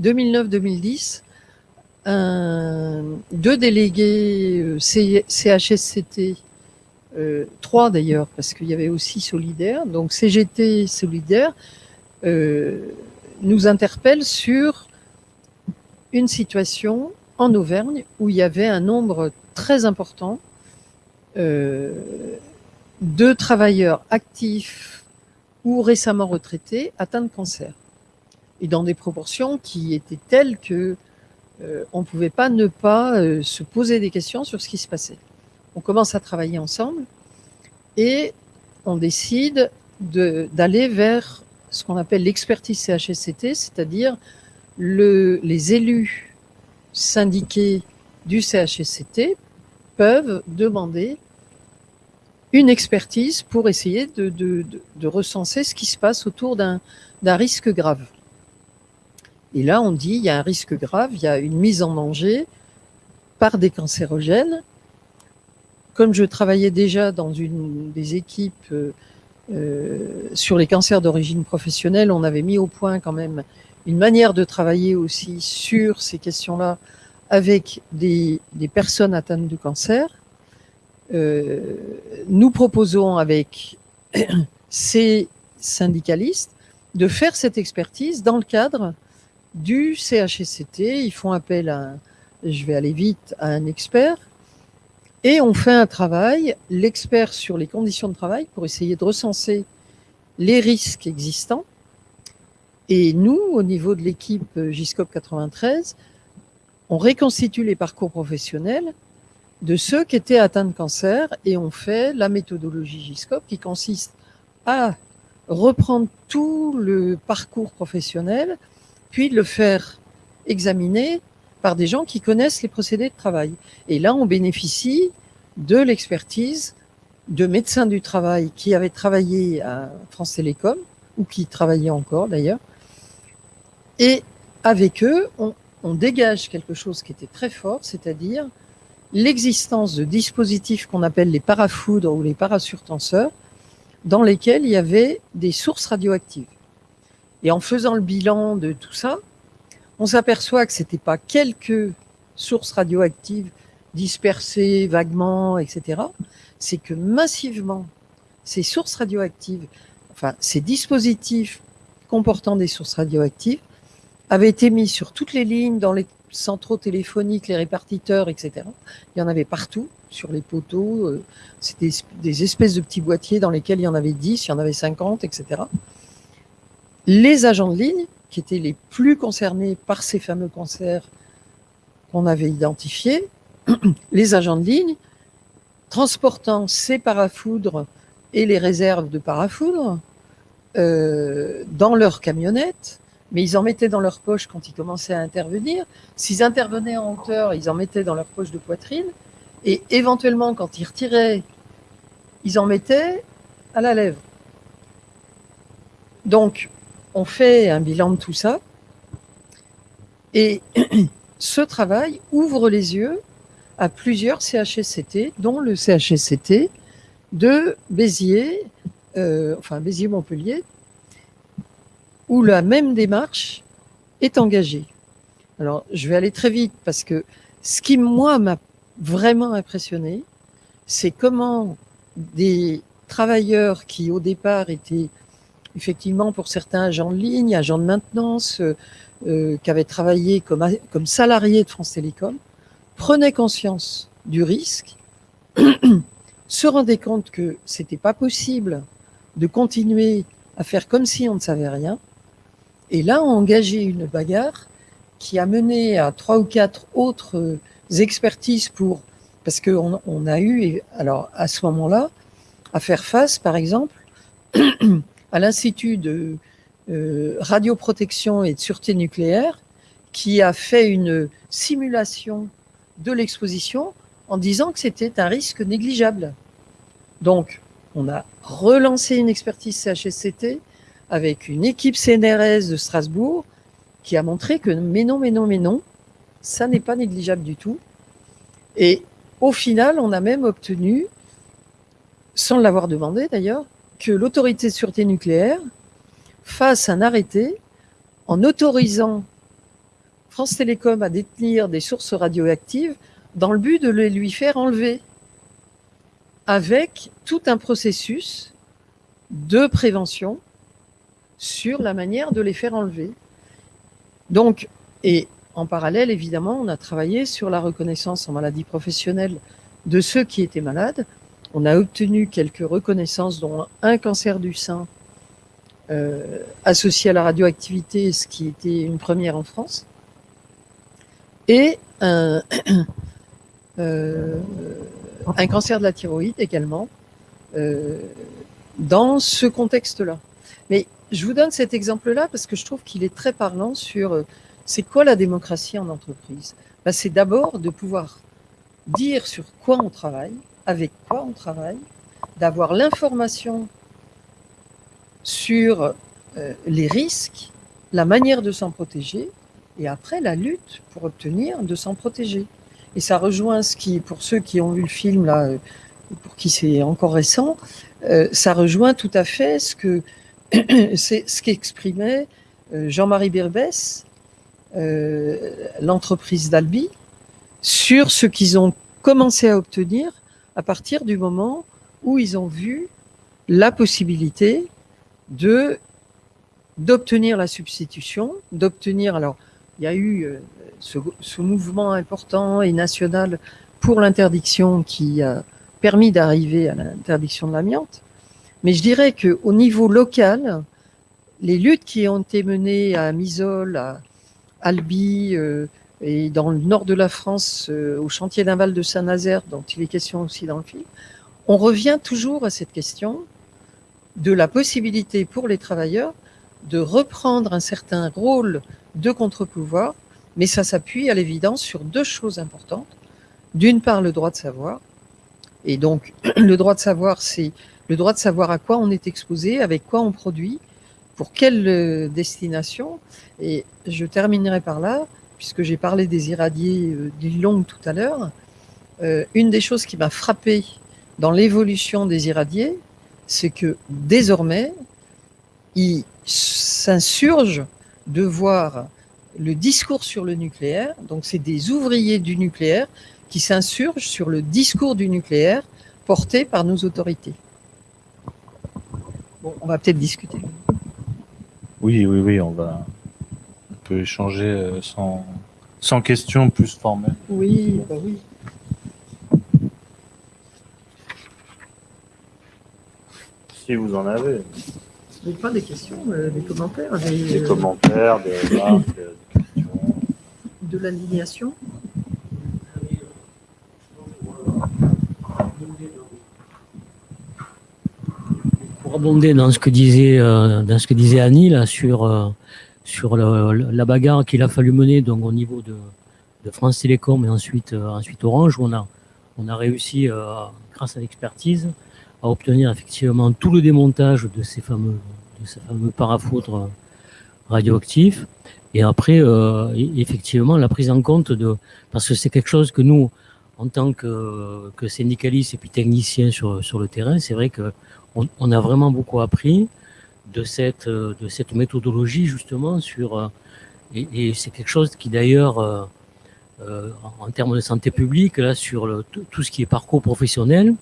2009-2010, un, deux délégués euh, CHSCT, euh, trois d'ailleurs, parce qu'il y avait aussi Solidaire, donc CGT Solidaire, euh, nous interpelle sur une situation en Auvergne où il y avait un nombre très important euh, de travailleurs actifs ou récemment retraités atteints de cancer. Et dans des proportions qui étaient telles que euh, on ne pouvait pas ne pas euh, se poser des questions sur ce qui se passait. On commence à travailler ensemble et on décide d'aller vers ce qu'on appelle l'expertise CHSCT, c'est-à-dire le, les élus syndiqués du CHSCT peuvent demander une expertise pour essayer de, recenser ce qui se passe autour d'un risque grave. Et là, on dit il y a un risque grave, il y a une mise en danger par des cancérogènes. Comme je travaillais déjà dans une des équipes euh, sur les cancers d'origine professionnelle, on avait mis au point quand même une manière de travailler aussi sur ces questions-là avec des, personnes atteintes de cancer. Euh, nous proposons avec ces syndicalistes de faire cette expertise dans le cadre du CHSCT. Ils font appel à, je vais aller vite, à un expert. Et on fait un travail, l'expert sur les conditions de travail, pour essayer de recenser les risques existants. Et nous, au niveau de l'équipe GISCOP 93, on reconstitue les parcours professionnels de ceux qui étaient atteints de cancer et on fait la méthodologie GISCOP qui consiste à reprendre tout le parcours professionnel puis le faire examiner par des gens qui connaissent les procédés de travail. Et là, on bénéficie de l'expertise de médecins du travail qui avaient travaillé à France Télécom, ou qui travaillaient encore d'ailleurs, et avec eux, on, on dégage quelque chose qui était très fort, c'est-à-dire l'existence de dispositifs qu'on appelle les parafoudres ou les parasurtenseurs, dans lesquels il y avait des sources radioactives. Et en faisant le bilan de tout ça, on s'aperçoit que ce n'était pas quelques sources radioactives dispersées vaguement, etc. C'est que massivement, ces sources radioactives, enfin ces dispositifs comportant des sources radioactives, avaient été mis sur toutes les lignes, dans les centraux téléphoniques, les répartiteurs, etc. Il y en avait partout, sur les poteaux. Euh, C'était des espèces de petits boîtiers dans lesquels il y en avait 10, il y en avait 50, etc. Les agents de ligne, qui étaient les plus concernés par ces fameux cancers qu'on avait identifiés, les agents de ligne, transportant ces parafoudres et les réserves de parafoudres euh, dans leur camionnette, mais ils en mettaient dans leur poche quand ils commençaient à intervenir. S'ils intervenaient en hauteur, ils en mettaient dans leur poche de poitrine, et éventuellement, quand ils retiraient, ils en mettaient à la lèvre. Donc, on fait un bilan de tout ça, et ce travail ouvre les yeux à plusieurs CHSCT, dont le CHSCT de Béziers, euh, enfin Béziers-Montpellier, où la même démarche est engagée. Alors, je vais aller très vite parce que ce qui, moi, m'a vraiment impressionné, c'est comment des travailleurs qui, au départ, étaient effectivement pour certains agents de ligne, agents de maintenance, euh, euh qui avaient travaillé comme, comme salariés de France Télécom, prenaient conscience du risque, se rendaient compte que c'était pas possible de continuer à faire comme si on ne savait rien, et là, on a engagé une bagarre qui a mené à trois ou quatre autres euh, expertises pour, parce qu'on on a eu, alors à ce moment-là, à faire face, par exemple, à l'Institut de euh, radioprotection et de sûreté nucléaire, qui a fait une simulation de l'exposition en disant que c'était un risque négligeable. Donc, on a relancé une expertise CHSCT, avec une équipe CNRS de Strasbourg qui a montré que mais non, mais non, mais non, ça n'est pas négligeable du tout. Et au final, on a même obtenu, sans l'avoir demandé d'ailleurs, que l'autorité de sûreté nucléaire fasse un arrêté en autorisant France Télécom à détenir des sources radioactives dans le but de les lui faire enlever avec tout un processus de prévention sur la manière de les faire enlever. Donc, et en parallèle, évidemment, on a travaillé sur la reconnaissance en maladie professionnelle de ceux qui étaient malades. On a obtenu quelques reconnaissances, dont un cancer du sein euh, associé à la radioactivité, ce qui était une première en France, et un, euh, cancer de la thyroïde également, euh, dans ce contexte-là. Mais je vous donne cet exemple-là parce que je trouve qu'il est très parlant sur euh, c'est quoi la démocratie en entreprise? Ben, C'est d'abord de pouvoir dire sur quoi on travaille, avec quoi on travaille, d'avoir l'information sur euh, les risques, la manière de s'en protéger, et après la lutte pour obtenir de s'en protéger. Et ça rejoint ce qui, pour ceux qui ont vu le film, là, euh, pour qui c'est encore récent, ça rejoint tout à fait ce que c'est ce qu'exprimait euh, Jean-Marie Birbès, euh, l'entreprise d'Albi, sur ce qu'ils ont commencé à obtenir à partir du moment où ils ont vu la possibilité de d'obtenir la substitution, d'obtenir, alors il y a eu euh, ce, ce, mouvement important et national pour l'interdiction qui a permis d'arriver à l'interdiction de l'amiante, mais je dirais qu'au niveau local, les luttes qui ont été menées à Misol, à Albi euh, et dans le nord de la France, euh, au chantier naval de Saint-Nazaire, dont il est question aussi dans le film, on revient toujours à cette question de la possibilité pour les travailleurs de reprendre un certain rôle de contre-pouvoir, mais ça s'appuie à l'évidence sur deux choses importantes. D'une part, le droit de savoir, Et donc, le droit de savoir, c'est le droit de savoir à quoi on est exposé, avec quoi on produit, pour quelle euh, destination. Et je terminerai par là, puisque j'ai parlé des irradiés euh, d'île longue tout à l'heure. Euh, une des choses qui m'a frappé dans l'évolution des irradiés, c'est que désormais, ils s'insurgent de voir le discours sur le nucléaire. Donc, c'est des ouvriers du nucléaire qui s'insurgent sur le discours du nucléaire porté par nos autorités. Bon, on va peut-être discuter. Oui, oui, oui, on va on peut échanger euh, sans, sans question plus formelle. Oui, bah oui. Si vous en avez. Mais pas des questions, euh, des commentaires. Des, Des commentaires, des remarques, des questions. de l'alignation. Abonder dans ce que disait, euh, dans ce que disait Annie là, sur, euh, sur la bagarre qu'il a fallu mener donc, au niveau de, de France Télécom et ensuite, euh, ensuite Orange, où on a, on a réussi, grâce à l'expertise, à obtenir effectivement tout le démontage de ces fameux, de ces fameux parafoudres radioactifs. Et après, effectivement, la prise en compte de... Parce que c'est quelque chose que nous, en tant que, que syndicalistes et puis techniciens sur, sur le terrain, c'est vrai que on, a vraiment beaucoup appris de cette, euh, méthodologie justement sur euh, et, c'est quelque chose qui d'ailleurs euh, en termes de santé publique là sur tout ce qui est parcours professionnel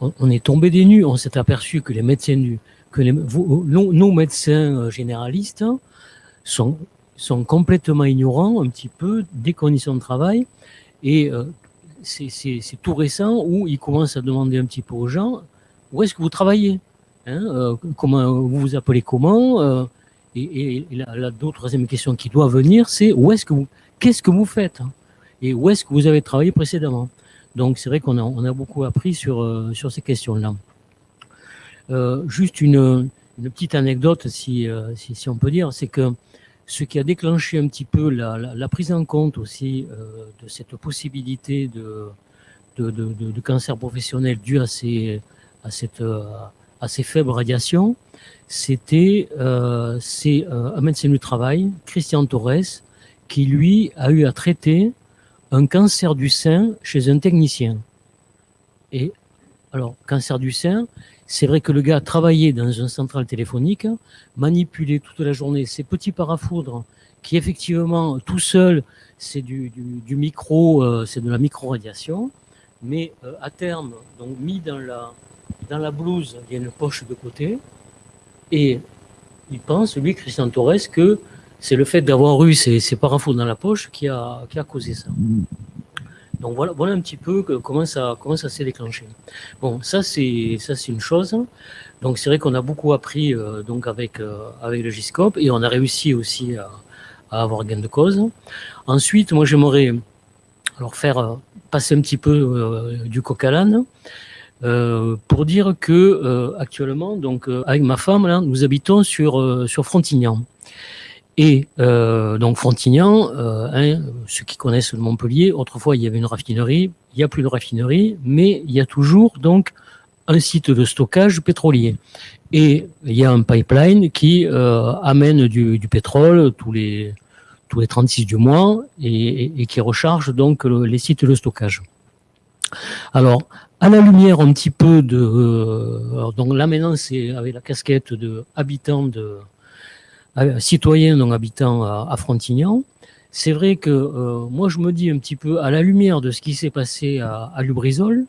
on, est tombé des nues. On s'est aperçu que les médecins que les, nos, médecins généralistes hein, sont sont complètement ignorants un petit peu des conditions de travail. Et c'est tout récent où ils commencent à demander un petit peu aux gens où est-ce que vous travaillez hein, euh, Comment vous vous appelez comment euh, Et, la, la troisième question qui doit venir, c'est où est-ce que vous, qu'est-ce que vous faites hein Et où est-ce que vous avez travaillé précédemment Donc c'est vrai qu'on a, beaucoup appris sur euh, ces questions-là. Juste une, petite anecdote, si, on peut dire, c'est que ce qui a déclenché un petit peu la, prise en compte aussi de cette possibilité de, de cancer professionnel dû à ces, à euh, à ces faibles radiations, c'était un médecin du travail, Christian Torres, qui lui a eu à traiter un cancer du sein chez un technicien. Et alors, cancer du sein, c'est vrai que le gars travaillait dans une centrale téléphonique, manipulait toute la journée ces petits parafoudres qui effectivement tout seul c'est du micro, euh, c'est de la micro-radiation, mais euh, à terme, donc mis dans la, dans la blouse, il y a une poche de côté, et il pense, lui, Christian Torres, que c'est le fait d'avoir eu ces, ces dans la poche qui a, qui a causé ça. Donc voilà, voilà un petit peu comment ça, comment ça s'est déclenché. Bon, ça c'est, ça c'est une chose. Donc c'est vrai qu'on a beaucoup appris euh, donc avec, euh, avec le Giscope et on a réussi aussi à, avoir gain de cause. Ensuite, moi j'aimerais alors faire euh, passer un petit peu du coq à l'âne. Euh, pour dire que euh, actuellement, donc euh, avec ma femme, là, nous habitons sur euh, sur Frontignan. Et donc Frontignan, hein, ceux qui connaissent Montpellier, autrefois il y avait une raffinerie, il n'y a plus de raffinerie, mais il y a toujours donc un site de stockage pétrolier. Et il y a un pipeline qui amène du, du pétrole tous les tous les 36 du mois et, et- qui recharge donc le- les sites de stockage. Alors, à la lumière un petit peu de... euh, donc là maintenant, c'est avec la casquette de habitant de... euh, citoyen, donc habitant à, à Frontignan. C'est vrai que euh, moi, je me dis un petit peu, à la lumière de ce qui s'est passé à, à Lubrizol,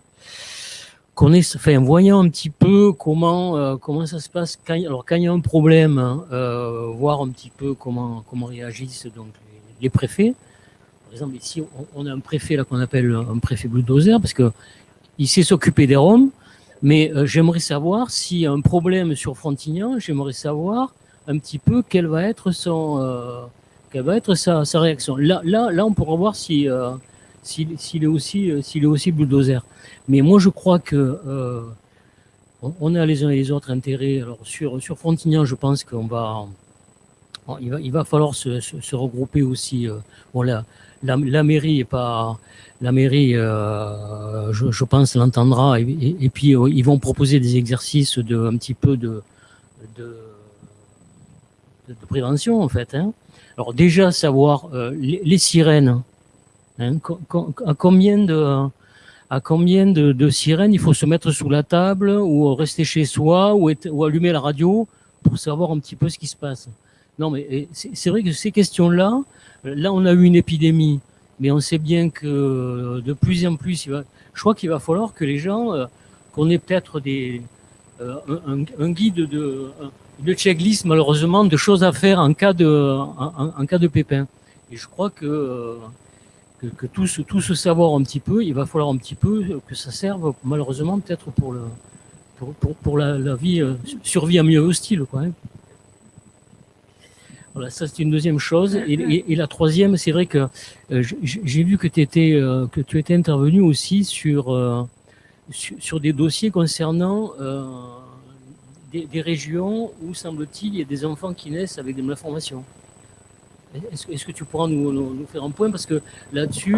qu'on est, enfin, voyant un petit peu comment euh, comment ça se passe quand, alors quand il y a un problème, hein, euh, voir un petit peu comment comment réagissent donc les, les préfets. Par exemple, ici, on, on a un préfet là qu'on appelle un préfet bulldozer parce que il sait s'occuper des Roms, mais euh, j'aimerais savoir s'il y a un problème sur Frontignan, j'aimerais savoir un petit peu quelle va être son euh, quelle va être sa, sa réaction. Là, là, là, on pourra voir si euh, s'il est aussi euh, s'il est aussi bulldozer. Mais moi, je crois que euh, on, a les uns et les autres intérêts. Alors sur sur Frontignan, je pense qu'on va il, va, il va falloir se, se, se regrouper aussi. euh, bon, la, la, mairie est pas. La mairie, euh, je, je pense, l'entendra. Et, puis, euh, ils vont proposer des exercices de un petit peu de, de, de, prévention, en fait. Hein. Alors, déjà, savoir euh, les, sirènes. Hein, à combien de à combien de, de sirènes il faut se mettre sous la table ou rester chez soi ou, être- ou allumer la radio pour savoir un petit peu ce qui se passe? Non, mais c'est vrai que ces questions-là, euh, là, on a eu une épidémie, mais on sait bien que euh, de plus en plus, il va, je crois qu'il va falloir que les gens, euh, qu'on ait peut-être des, un, un- guide de, checklist, malheureusement, de choses à faire en cas de, en, cas de pépin. Et je crois que, que, que tout, ce, tout ce savoir un petit peu, il va falloir un petit peu que ça serve, malheureusement, peut-être pour le, pour, pour, pour la, la vie, survie en milieu hostile, quoi. hein. Voilà, ça c'est une deuxième chose. Et, la troisième, c'est vrai que euh, j'ai vu euh, que tu étais intervenu aussi sur, euh, des dossiers concernant des, régions où, semble-t-il, il y a des enfants qui naissent avec des malformations. Est-ce, que- tu pourras nous, faire un point? Parce que là-dessus,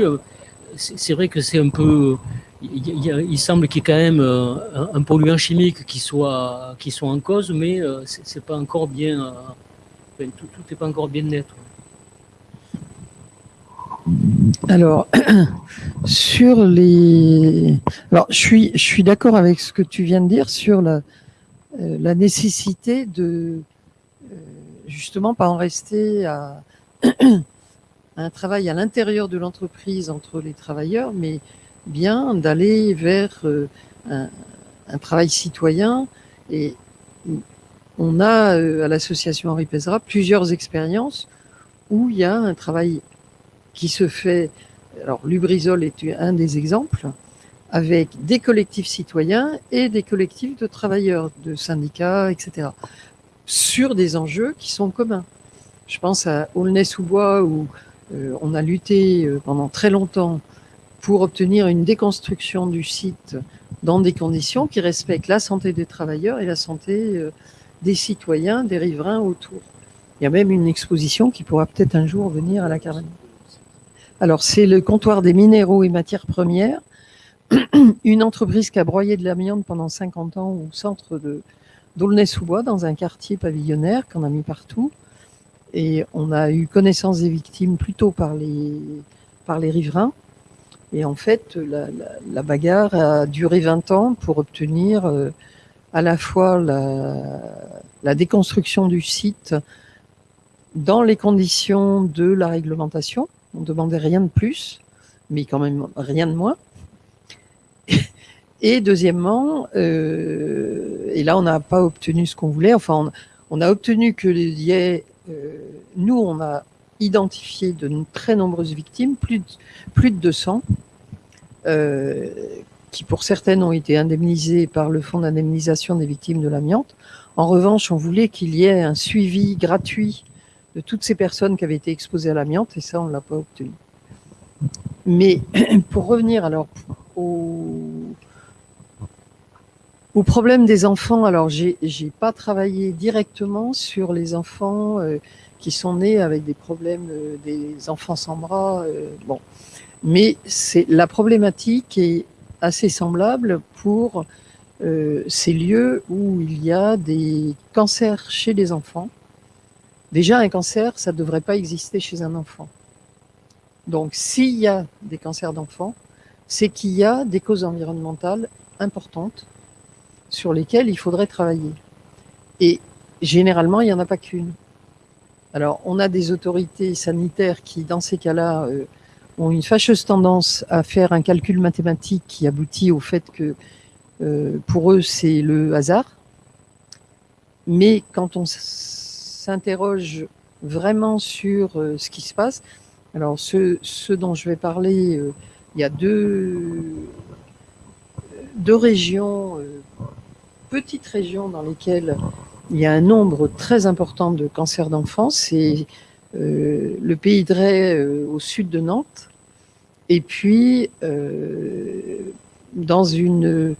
c'est, vrai que c'est un peu. Il, semble qu'il y ait quand même un, polluant chimique qui soit, qui soit en cause, mais c'est pas encore bien. Tout n'est pas encore bien net. Alors, sur les. Alors, je suis, je suis d'accord avec ce que tu viens de dire sur la, euh, nécessité de euh, justement pas en rester à, à un travail à l'intérieur de l'entreprise entre les travailleurs, mais bien d'aller vers euh, un, un travail citoyen. Et on a euh, à l'association Henri Pézra plusieurs expériences où il y a un travail qui se fait alors, Lubrizol est un des exemples, avec des collectifs citoyens et des collectifs de travailleurs, de syndicats, etc., sur des enjeux qui sont communs. Je pense à Aulnay-sous-Bois, où euh, on a lutté euh, pendant très longtemps pour obtenir une déconstruction du site dans des conditions qui respectent la santé des travailleurs et la santé des citoyens, des riverains autour. Il y a même une exposition qui pourra peut-être un jour venir à la Caravane. Alors, c'est le comptoir des minéraux et matières premières, une entreprise qui a broyé de l'amiante pendant 50 ans au centre de d'Aulnay-sous-Bois, dans un quartier pavillonnaire qu'on a mis partout. Et on a eu connaissance des victimes plutôt par les, par les riverains. Et en fait, la, la, la bagarre a duré 20 ans pour obtenir euh, à la fois la, déconstruction du site dans les conditions de la réglementation, on demandait rien de plus, mais quand même rien de moins. Et deuxièmement, euh, et là on n'a pas obtenu ce qu'on voulait, enfin on, a obtenu que euh, nous on a identifié de très nombreuses victimes, plus de, plus de 200, euh, qui pour certaines ont été indemnisées par le fonds d'indemnisation des victimes de l'amiante. En revanche, on voulait qu'il y ait un suivi gratuit de toutes ces personnes qui avaient été exposées à l'amiante, et ça, on ne l'a pas obtenu. Mais pour revenir alors au, problème des enfants, alors j'ai pas travaillé directement sur les enfants euh, qui sont nés avec des problèmes, euh, des enfants sans bras, euh, bon. Mais c'est la problématique est assez semblable pour euh, ces lieux où il y a des cancers chez les enfants. Déjà, un cancer, ça ne devrait pas exister chez un enfant. Donc, s'il y a des cancers d'enfants, c'est qu'il y a des causes environnementales importantes sur lesquelles il faudrait travailler. Et généralement, il n'y en a pas qu'une. Alors, on a des autorités sanitaires qui, dans ces cas-là, euh, ont une fâcheuse tendance à faire un calcul mathématique qui aboutit au fait que, euh, pour eux, c'est le hasard. Mais quand on s'interroge vraiment sur euh, ce qui se passe. Alors, ce, ce dont je vais parler, euh, il y a deux, deux régions, petites régions dans lesquelles il y a un nombre très important de cancers d'enfants. C'est le pays de Ré au sud de Nantes, et puis dans une,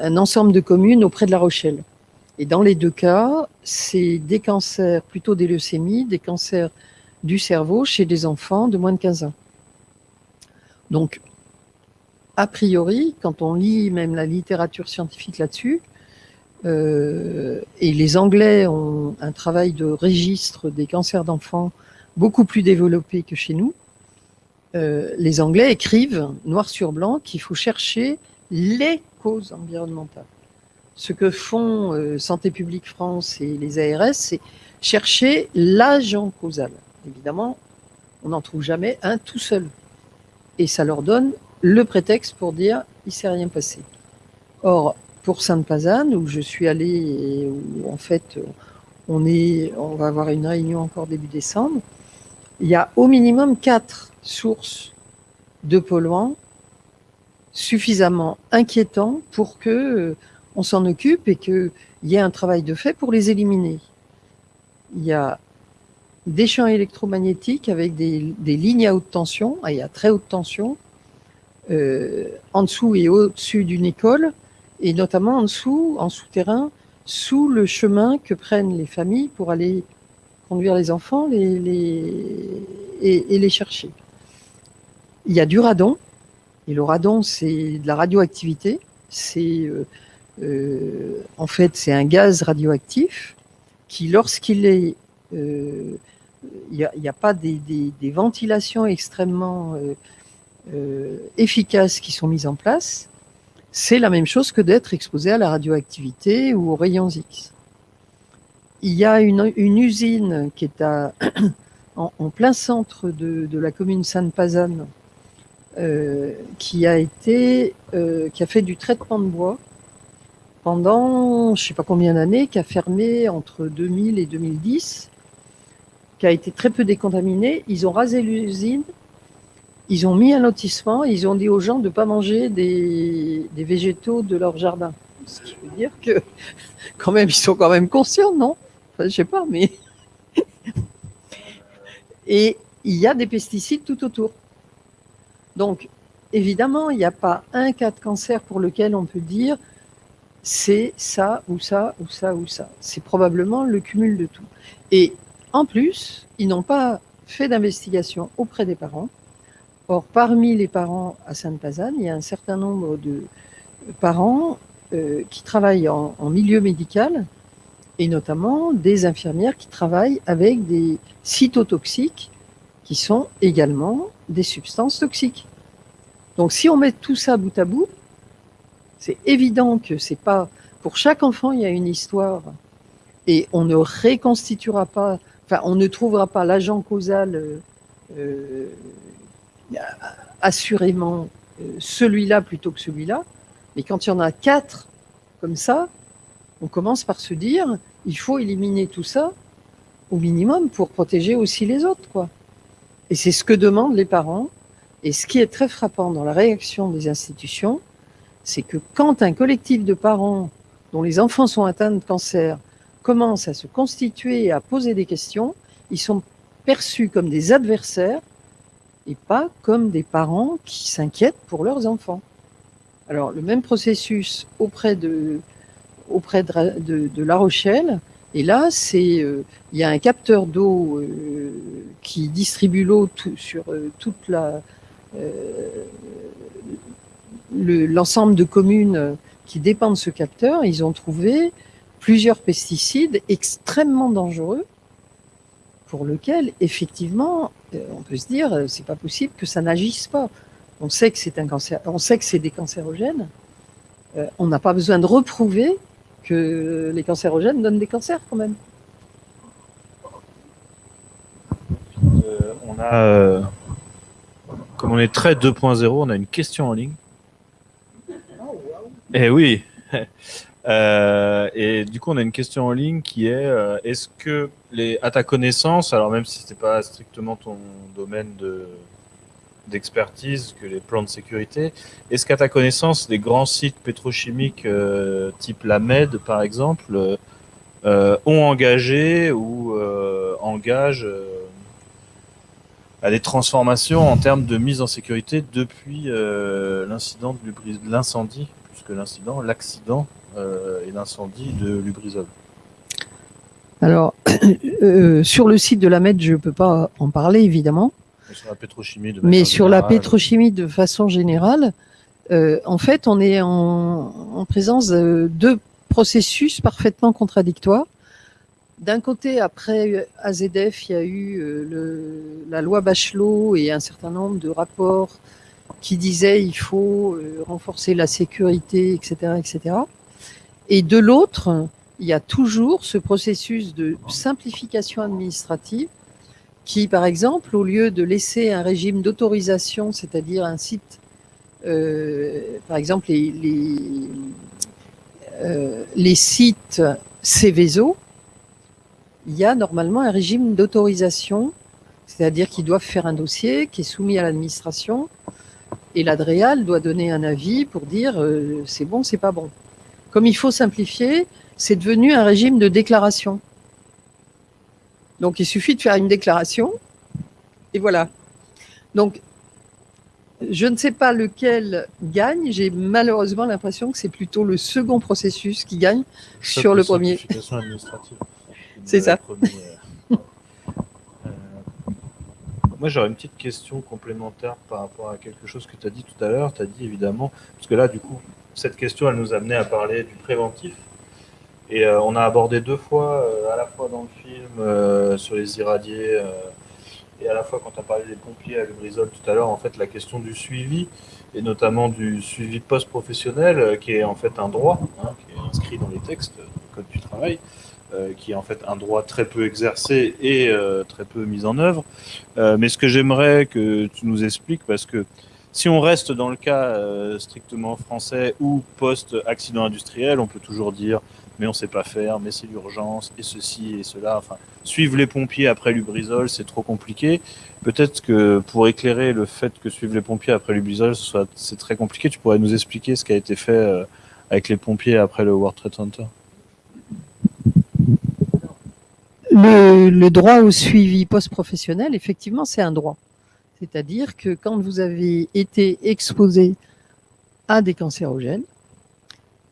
un ensemble de communes auprès de La Rochelle. Et dans les deux cas, c'est des cancers, plutôt des leucémies, des cancers du cerveau chez des enfants de moins de 15 ans. Donc, a priori, quand on lit même la littérature scientifique là-dessus, euh, et les Anglais ont un travail de registre des cancers d'enfants beaucoup plus développé que chez nous, euh, les Anglais écrivent noir sur blanc qu'il faut chercher les causes environnementales. Ce que font euh, Santé publique France et les ARS, c'est chercher l'agent causal. Évidemment, on n'en trouve jamais un tout seul. Et ça leur donne le prétexte pour dire il s'est rien passé. Or, pour Sainte-Pazanne, où je suis allée et où en fait on, est, on va avoir une réunion encore début décembre, il y a au minimum quatre sources de polluants suffisamment inquiétants pour que euh, on s'en occupe et qu'il y ait un travail de fait pour les éliminer. Il y a des champs électromagnétiques avec des, lignes à haute tension, et à très haute tension, euh, en dessous et au-dessus d'une école, et notamment en dessous, en souterrain, sous le chemin que prennent les familles pour aller conduire les enfants et, les chercher. Il y a du radon, et le radon, c'est de la radioactivité. C'est euh, euh, en fait c'est un gaz radioactif qui, lorsqu'il est, euh, il n'y a, pas des, des, ventilations extrêmement efficaces qui sont mises en place. C'est la même chose que d'être exposé à la radioactivité ou aux rayons X. Il y a une, usine qui est à, en, plein centre de, la commune Sainte-Pazanne euh, qui a été, euh, qui a fait du traitement de bois pendant je ne sais pas combien d'années, qui a fermé entre 2000 et 2010, qui a été très peu décontaminé. Ils ont rasé l'usine, ils ont mis un lotissement, ils ont dit aux gens de ne pas manger des, des, végétaux de leur jardin. Ce qui veut dire que, quand même, ils sont quand même conscients, non? Enfin, je sais pas, mais. Et il y a des pesticides tout autour. Donc, évidemment, il n'y a pas un cas de cancer pour lequel on peut dire c'est ça ou ça ou ça ou ça. C'est probablement le cumul de tout. Et en plus, ils n'ont pas fait d'investigation auprès des parents. Or, parmi les parents à Sainte-Pazanne, il y a un certain nombre de parents euh, qui travaillent en, milieu médical et notamment des infirmières qui travaillent avec des cytotoxiques qui sont également des substances toxiques. Donc si on met tout ça bout à bout, c'est évident que c'est pas pour chaque enfant il y a une histoire et on ne reconstituera pas, enfin on ne trouvera pas l'agent causal euh, assurément euh, celui-là plutôt que celui-là. Mais quand il y en a quatre comme ça, on commence par se dire il faut éliminer tout ça au minimum pour protéger aussi les autres. quoi. Et c'est ce que demandent les parents. Et ce qui est très frappant dans la réaction des institutions, c'est que quand un collectif de parents dont les enfants sont atteints de cancer commence à se constituer et à poser des questions, ils sont perçus comme des adversaires pas comme des parents qui s'inquiètent pour leurs enfants. Alors, le même processus auprès de, La Rochelle, et là, c'est euh, il y a un capteur d'eau euh, qui distribue l'eau sur euh, toute l'ensemble de communes qui dépendent de ce capteur. Ils ont trouvé plusieurs pesticides extrêmement dangereux pour lesquels, effectivement, on peut se dire, c'est pas possible que ça n'agisse pas. On sait que c'est un cancer, on sait que c'est des cancérogènes. on n'a pas besoin de reprouver que les cancérogènes donnent des cancers quand même. Euh, euh, comme on est très 2.0, on a une question en ligne. Eh oui. Euh, et du coup, on a une question en ligne qui est est-ce que, les, à ta connaissance, alors même si ce n'est pas strictement ton domaine de, d'expertise que les plans de sécurité. Est-ce qu'à ta connaissance, les grands sites pétrochimiques euh, type la MED, par exemple, euh, ont engagé ou euh, engagent à des transformations en termes de mise en sécurité depuis l'incident de l'incendie, plus que l'incident, l'accident euh, et d'incendie de Lubrizol? Alors, euh, sur le site de la MED, je ne peux pas en parler, évidemment. Sur la pétrochimie de Mais sur la pétrochimie de façon générale, euh, en fait, on est en, en présence de deux processus parfaitement contradictoires. D'un côté, après AZF, il y a eu euh, le, la loi Bachelot et un certain nombre de rapports qui disaient il faut renforcer la sécurité, etc., etc. Et de l'autre, il y a toujours ce processus de simplification administrative qui, par exemple, au lieu de laisser un régime d'autorisation, c'est-à-dire un site, euh, par exemple, les, les, euh, les sites Céveso, il y a normalement un régime d'autorisation, c'est-à-dire qu'ils doivent faire un dossier qui est soumis à l'administration et l'ADREAL doit donner un avis pour dire euh, c'est bon, c'est pas bon. Comme il faut simplifier, c'est devenu un régime de déclaration. Donc il suffit de faire une déclaration et voilà. Donc je ne sais pas lequel gagne. J'ai malheureusement l'impression que c'est plutôt le second processus qui gagne Sauf sur le premier. C'est ça. Premier, euh, euh, Moi, j'aurais une petite question complémentaire par rapport à quelque chose que tu as dit tout à l'heure. Tu as dit évidemment, parce que là, du coup, cette question, elle nous a amené à parler du préventif. Et euh, on a abordé deux fois, euh, à la fois dans le film, euh, sur les irradiés, euh, et à la fois quand as parlé des pompiers à Lubrizol tout à l'heure, en fait, la question du suivi, et notamment du suivi post-professionnel, euh, qui est en fait un droit, hein, qui est inscrit dans les textes du Code du travail, euh, qui est en fait un droit très peu exercé et très peu mis en œuvre. Mais ce que j'aimerais que tu nous expliques, parce que si on reste dans le cas strictement français ou post-accident industriel, on peut toujours dire mais on sait pas faire, mais c'est l'urgence, et ceci et cela. Enfin, suivre les pompiers après Lubrizol, c'est trop compliqué. Peut-être que pour éclairer le fait que suivre les pompiers après Lubrizol, c'est très compliqué, tu pourrais nous expliquer ce qui a été fait euh, avec les pompiers après le World Trade Center? Le, le droit au suivi post-professionnel, effectivement, c'est un droit. C'est-à-dire que quand vous avez été exposé à des cancérogènes,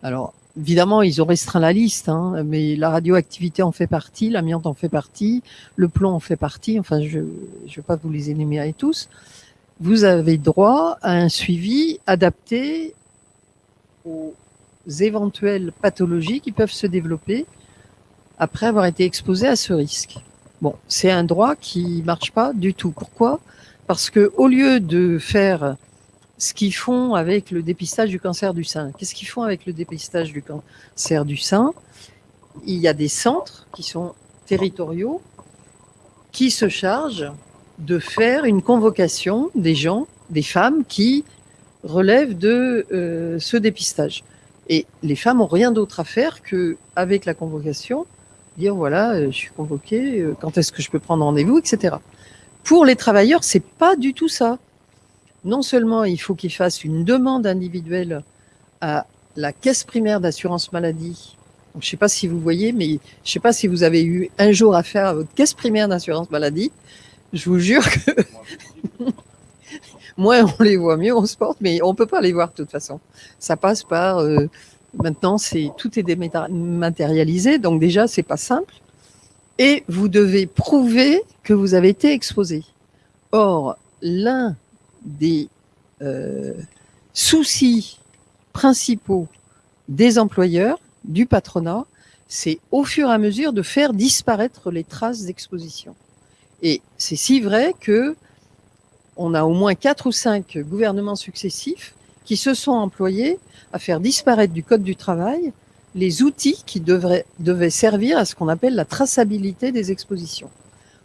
alors évidemment, ils ont restreint la liste, hein, mais la radioactivité en fait partie, l'amiante en fait partie, le plomb en fait partie, enfin, je ne vais pas vous les énumérer tous. Vous avez droit à un suivi adapté aux éventuelles pathologies qui peuvent se développer après avoir été exposé à ce risque. Bon, c'est un droit qui marche pas du tout. Pourquoi? Parce que au lieu de faire ce qu'ils font avec le dépistage du cancer du sein, qu'est-ce qu'ils font avec le dépistage du cancer du sein? Il y a des centres qui sont territoriaux qui se chargent de faire une convocation des gens, des femmes qui relèvent de euh, ce dépistage. Et les femmes ont rien d'autre à faire que, avec la convocation, dire voilà, euh, je suis convoqué, euh, quand est-ce que je peux prendre rendez-vous, etc. Pour les travailleurs, c'est pas du tout ça. Non seulement il faut qu'ils fassent une demande individuelle à la caisse primaire d'assurance maladie. Je sais pas si vous voyez, mais je sais pas si vous avez eu un jour affaire à votre caisse primaire d'assurance maladie. Je vous jure que moins on les voit, mieux on se porte, mais on peut pas les voir de toute façon. Ça passe par euh, maintenant, c'est tout est dématérialisé, donc déjà c'est pas simple. Et vous devez prouver que vous avez été exposé. Or, l'un des euh, soucis principaux des employeurs, du patronat, c'est au fur et à mesure de faire disparaître les traces d'exposition. Et c'est si vrai que on a au moins quatre ou cinq gouvernements successifs qui se sont employés à faire disparaître du Code du travail les outils qui devaient servir à ce qu'on appelle la traçabilité des expositions.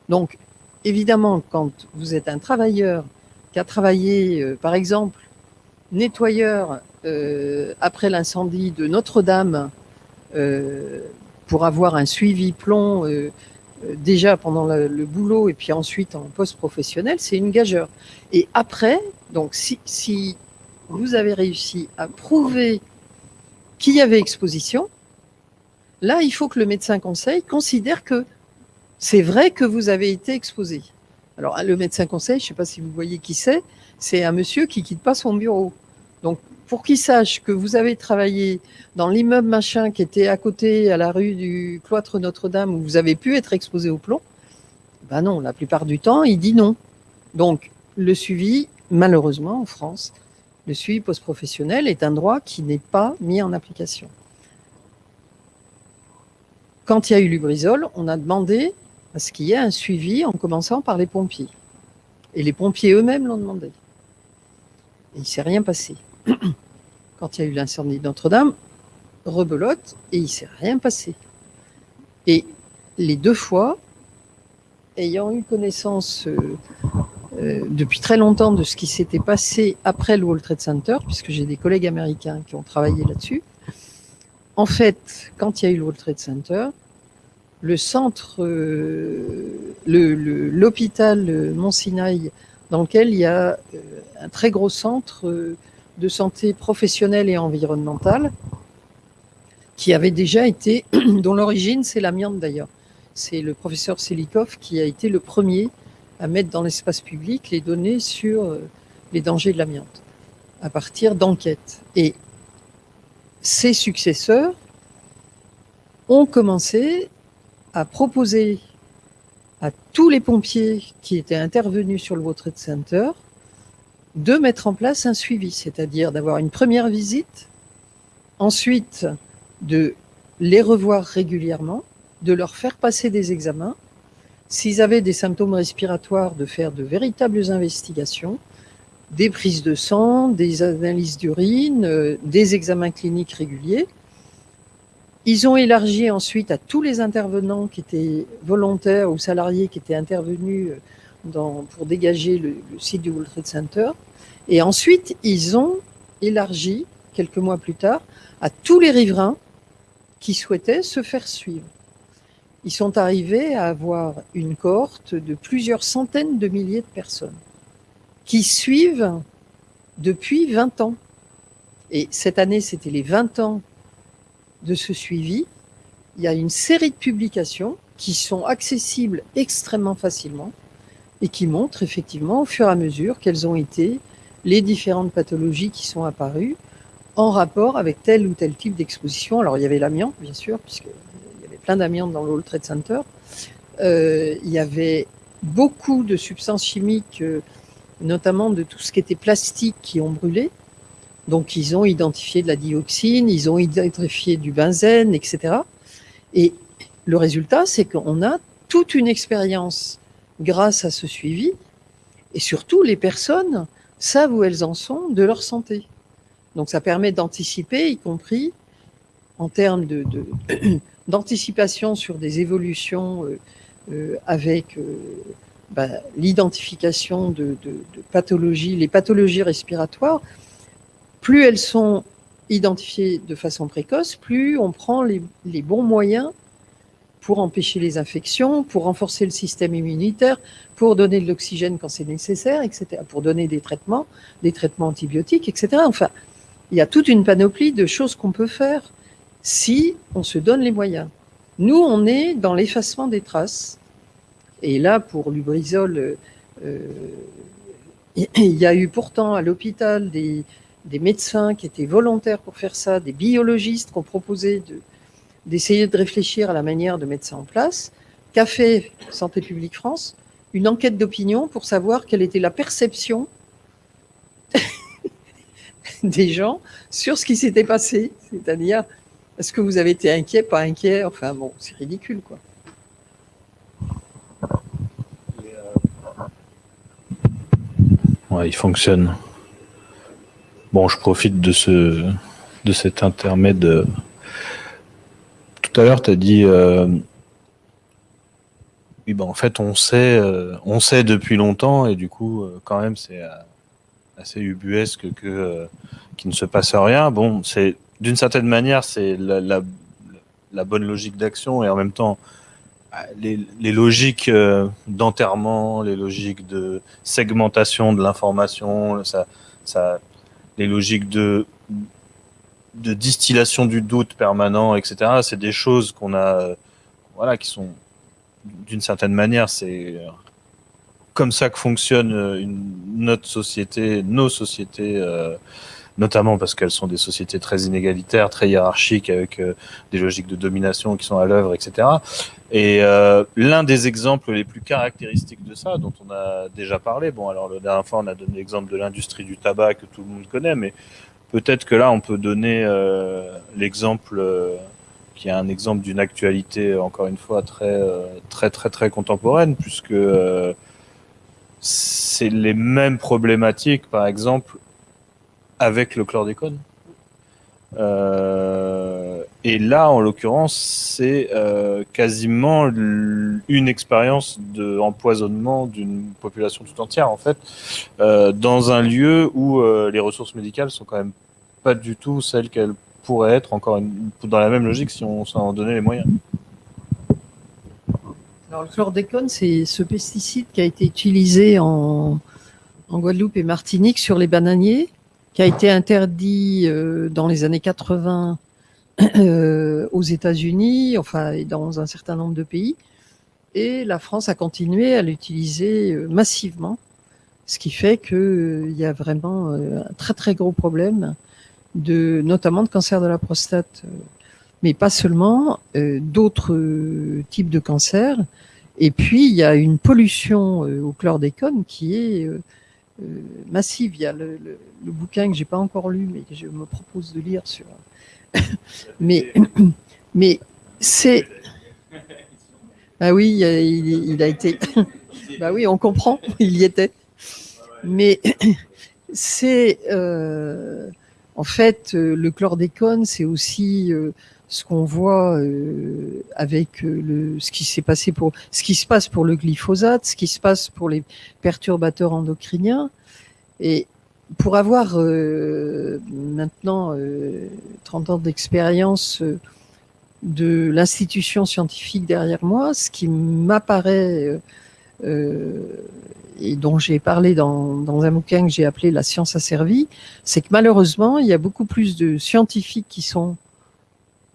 Donc, évidemment, quand vous êtes un travailleur qui a travaillé, euh, par exemple, nettoyeur euh, après l'incendie de Notre-Dame euh, pour avoir un suivi plomb déjà pendant le, boulot et puis ensuite en post-professionnel, c'est une gageure. Et après, donc si vous avez réussi à prouver qu'il y avait exposition, là, il faut que le médecin conseil considère que c'est vrai que vous avez été exposé. Alors, le médecin conseil, je ne sais pas si vous voyez qui c'est, c'est un monsieur qui quitte pas son bureau. Donc, pour qu'ils sachent que vous avez travaillé dans l'immeuble machin qui était à côté, à la rue du cloître Notre-Dame, où vous avez pu être exposé au plomb, ben non, la plupart du temps, il dit non. Donc, le suivi, malheureusement, en France, le suivi post-professionnel est un droit qui n'est pas mis en application. Quand il y a eu Lubrizol, on a demandé à ce qu'il y ait un suivi en commençant par les pompiers. Et les pompiers eux-mêmes l'ont demandé. Et il ne s'est rien passé. Quand il y a eu l'incendie de Notre-Dame, rebelote, et il ne s'est rien passé. Et les deux fois, ayant eu connaissance euh, euh, depuis très longtemps de ce qui s'était passé après le World Trade Center, puisque j'ai des collègues américains qui ont travaillé là-dessus, en fait, quand il y a eu le World Trade Center, le centre, euh, l'hôpital le, Mont Sinaï, dans lequel il y a euh, un très gros centre euh, de santé professionnelle et environnementale, qui avait déjà été, dont l'origine c'est l'amiante d'ailleurs. C'est le professeur Selikov qui a été le premier à mettre dans l'espace public les données sur les dangers de l'amiante, à partir d'enquêtes. Et ses successeurs ont commencé à proposer à tous les pompiers qui étaient intervenus sur le World Center de mettre en place un suivi, c'est-à-dire d'avoir une première visite, ensuite de les revoir régulièrement, de leur faire passer des examens, s'ils avaient des symptômes respiratoires, de faire de véritables investigations, des prises de sang, des analyses d'urine, euh, des examens cliniques réguliers, ils ont élargi ensuite à tous les intervenants qui étaient volontaires ou salariés qui étaient intervenus euh, dans, pour dégager le, site du World Trade Center. Et ensuite, ils ont élargi, quelques mois plus tard, à tous les riverains qui souhaitaient se faire suivre. Ils sont arrivés à avoir une cohorte de plusieurs centaines de milliers de personnes qui suivent depuis 20 ans. Et cette année, c'était les 20 ans de ce suivi, il y a une série de publications qui sont accessibles extrêmement facilement et qui montrent effectivement au fur et à mesure quelles ont été les différentes pathologies qui sont apparues en rapport avec tel ou tel type d'exposition. Alors il y avait l'amiante, bien sûr, puisqu'il y avait plein d'amiante dans le World Trade Center. Euh, il y avait beaucoup de substances chimiques, euh, notamment de tout ce qui était plastique, qui ont brûlé. Donc, ils ont identifié de la dioxine, ils ont identifié du benzène, etc. Et le résultat, c'est qu'on a toute une expérience grâce à ce suivi, et surtout, les personnes savent où elles en sont de leur santé. Donc, ça permet d'anticiper, y compris en termes d'anticipation de, sur des évolutions euh, euh, avec euh, bah, l'identification de, de pathologies, les pathologies respiratoires, plus elles sont identifiées de façon précoce, plus on prend les, bons moyens pour empêcher les infections, pour renforcer le système immunitaire, pour donner de l'oxygène quand c'est nécessaire, etc., pour donner des traitements, des traitements antibiotiques, etc. Enfin, il y a toute une panoplie de choses qu'on peut faire si on se donne les moyens. Nous, on est dans l'effacement des traces. Et là, pour Lubrizol, euh, il y a eu pourtant à l'hôpital des, des médecins qui étaient volontaires pour faire ça, des biologistes qui ont proposé d'essayer de, réfléchir à la manière de mettre ça en place, qu'a fait Santé publique France une enquête d'opinion pour savoir quelle était la perception des gens sur ce qui s'était passé. C'est-à-dire, est-ce que vous avez été inquiet, pas inquiet? Enfin bon, c'est ridicule, quoi. Il fonctionne. Bon, je profite de ce de cet intermède. Tout à l'heure, tu as dit euh, oui, ben, en fait, on sait, euh, on sait depuis longtemps, et du coup, euh, quand même, c'est assez ubuesque que qu'il ne se passe rien. Bon, c'est d'une certaine manière, c'est la, la, bonne logique d'action, et en même temps, les, les logiques d'enterrement, les logiques de segmentation de l'information, ça, ça, les logiques de, de distillation du doute permanent, etc. C'est des choses qu'on a, voilà, qui sont d'une certaine manière, c'est comme ça que fonctionne une, notre société, nos sociétés euh, notamment parce qu'elles sont des sociétés très inégalitaires, très hiérarchiques, avec des logiques de domination qui sont à l'œuvre, etc. Et l'un des exemples les plus caractéristiques de ça, dont on a déjà parlé, bon, alors la dernière fois, on a donné l'exemple de l'industrie du tabac que tout le monde connaît, mais peut-être que là, on peut donner l'exemple qui est un exemple d'une actualité, encore une fois, très, très, très, très contemporaine, puisque c'est les mêmes problématiques, par exemple, avec le chlordécone. Euh, et là, en l'occurrence, c'est euh, quasiment une expérience d'empoisonnement d'une population tout entière, en fait, euh, dans un lieu où les ressources médicales sont quand même pas du tout celles qu'elles pourraient être, encore dans la même logique, si on s'en donnait les moyens. Alors, le chlordécone, c'est ce pesticide qui a été utilisé en, Guadeloupe et Martinique sur les bananiers, qui a été interdit euh, dans les années 80 euh, aux États-Unis, enfin, dans un certain nombre de pays. Et la France a continué à l'utiliser euh, massivement, ce qui fait qu'il y a vraiment un très très gros problème, de, notamment de cancer de la prostate mais pas seulement, d'autres types de cancers. Et puis, il y a une pollution au chlordécone qui est massive. Il y a le, bouquin que j'ai pas encore lu, mais je me propose de lire sur. mais c'est. Ah oui, il, a été. bah oui, on comprend, il y était. Mais c'est. en fait, le chlordécone, c'est aussi ce qu'on voit euh, avec euh, le, ce qui s'est passé pour, ce qui se passe pour le glyphosate, ce qui se passe pour les perturbateurs endocriniens. Et pour avoir euh, maintenant 30 ans d'expérience de l'institution scientifique derrière moi, ce qui m'apparaît et dont j'ai parlé dans, dans, un bouquin que j'ai appelé La science asservie, c'est que malheureusement, il y a beaucoup plus de scientifiques qui sont euh,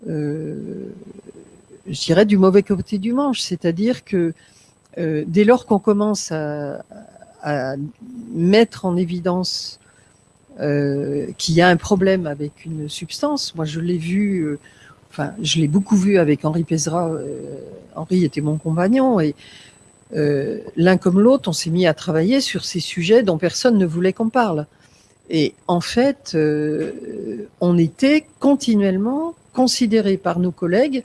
je dirais, du mauvais côté du manche. C'est-à-dire que euh, dès lors qu'on commence à, mettre en évidence euh, qu'il y a un problème avec une substance, moi je l'ai vu, enfin je l'ai beaucoup vu avec Henri Pézra. Henri était mon compagnon et l'un comme l'autre, on s'est mis à travailler sur ces sujets dont personne ne voulait qu'on parle. Et en fait, on était continuellement considérés par nos collègues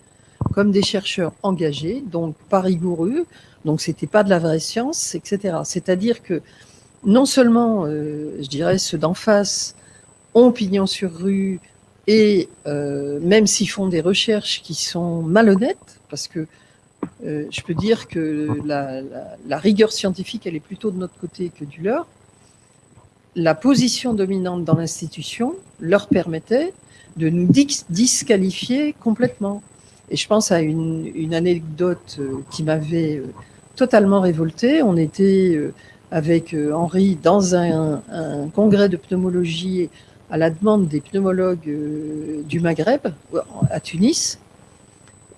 comme des chercheurs engagés, donc pas rigoureux, donc c'était pas de la vraie science, etc. C'est-à-dire que non seulement, euh, je dirais, ceux d'en face ont pignon sur rue et euh, même s'ils font des recherches qui sont malhonnêtes, parce que euh, je peux dire que la, la, rigueur scientifique, elle est plutôt de notre côté que du leur, la position dominante dans l'institution leur permettait de nous disqualifier complètement. Et je pense à une, anecdote euh, qui m'avait euh, totalement révolté. On était euh, avec Henri dans un, congrès de pneumologie à la demande des pneumologues du Maghreb, à Tunis.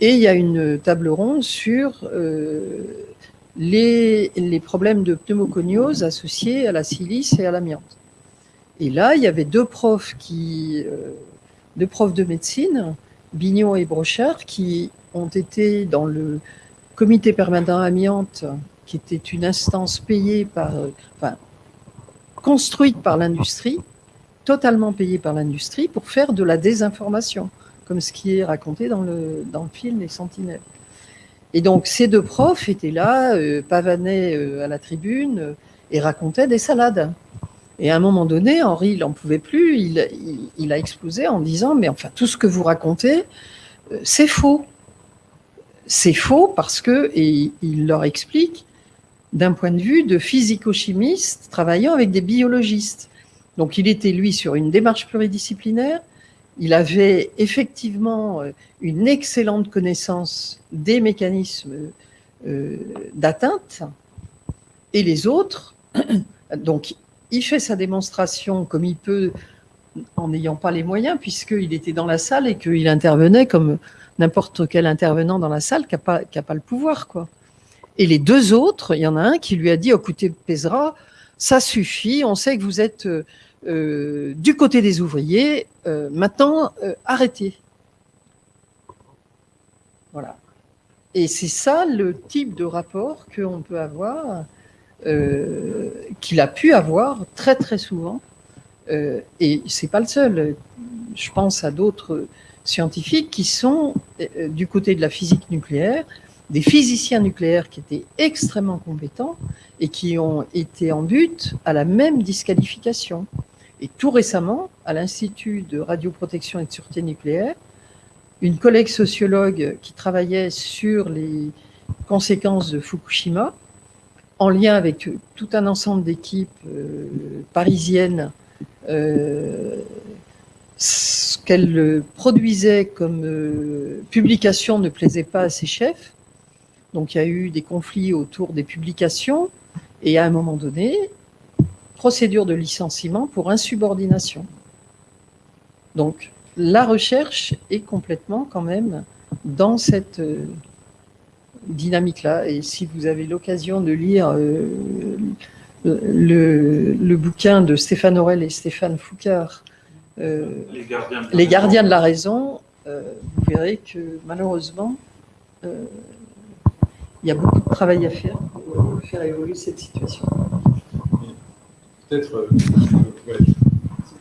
Et il y a une table ronde sur les, les, problèmes de pneumoconiose associés à la silice et à l'amiante. Et là, il y avait deux profs qui de profs de médecine, Bignon et Brochard, qui ont été dans le comité permanent amiante, qui était une instance payée par, enfin, construite par l'industrie, totalement payée par l'industrie, pour faire de la désinformation, comme ce qui est raconté dans le, dans le film Les Sentinelles. Et donc, ces deux profs étaient là, euh, pavanaient euh, à la tribune euh, et racontaient des salades. Et à un moment donné, Henri, il n'en pouvait plus, il, a explosé en disant, mais enfin, tout ce que vous racontez, euh, c'est faux. C'est faux parce que, et il leur explique, d'un point de vue de physico-chimiste travaillant avec des biologistes. Donc il était, lui, sur une démarche pluridisciplinaire, il avait effectivement euh, une excellente connaissance des mécanismes euh, d'atteinte, et les autres, donc il fait sa démonstration comme il peut en n'ayant pas les moyens, puisqu'il était dans la salle et qu'il intervenait comme n'importe quel intervenant dans la salle qui n'a pas, le pouvoir. quoi. Et les deux autres, il y en a un qui lui a dit, écoutez, Pézra, ça suffit, on sait que vous êtes euh, du côté des ouvriers, euh, maintenant, euh, arrêtez. Voilà. Et c'est ça le type de rapport qu'on peut avoir, qu'il a pu avoir très très souvent. Et c'est pas le seul. Je pense à d'autres scientifiques qui sont du côté de la physique nucléaire, des physiciens nucléaires qui étaient extrêmement compétents et qui ont été en but à la même disqualification. Et tout récemment, à l'Institut de radioprotection et de sûreté nucléaire, une collègue sociologue qui travaillait sur les conséquences de Fukushima, en lien avec tout un ensemble d'équipes euh, parisiennes, euh, ce qu'elle produisait comme euh, publication ne plaisait pas à ses chefs. Donc il y a eu des conflits autour des publications et à un moment donné, procédure de licenciement pour insubordination. Donc la recherche est complètement quand même dans cette euh, dynamique-là. Et si vous avez l'occasion de lire euh, le, le bouquin de Stéphane Aurel et Stéphane Foucard, euh, Les gardiens de la Les raison. gardiens de la raison, euh, vous verrez que malheureusement, il y a beaucoup de travail à faire pour faire évoluer cette situation. Peut-être. euh,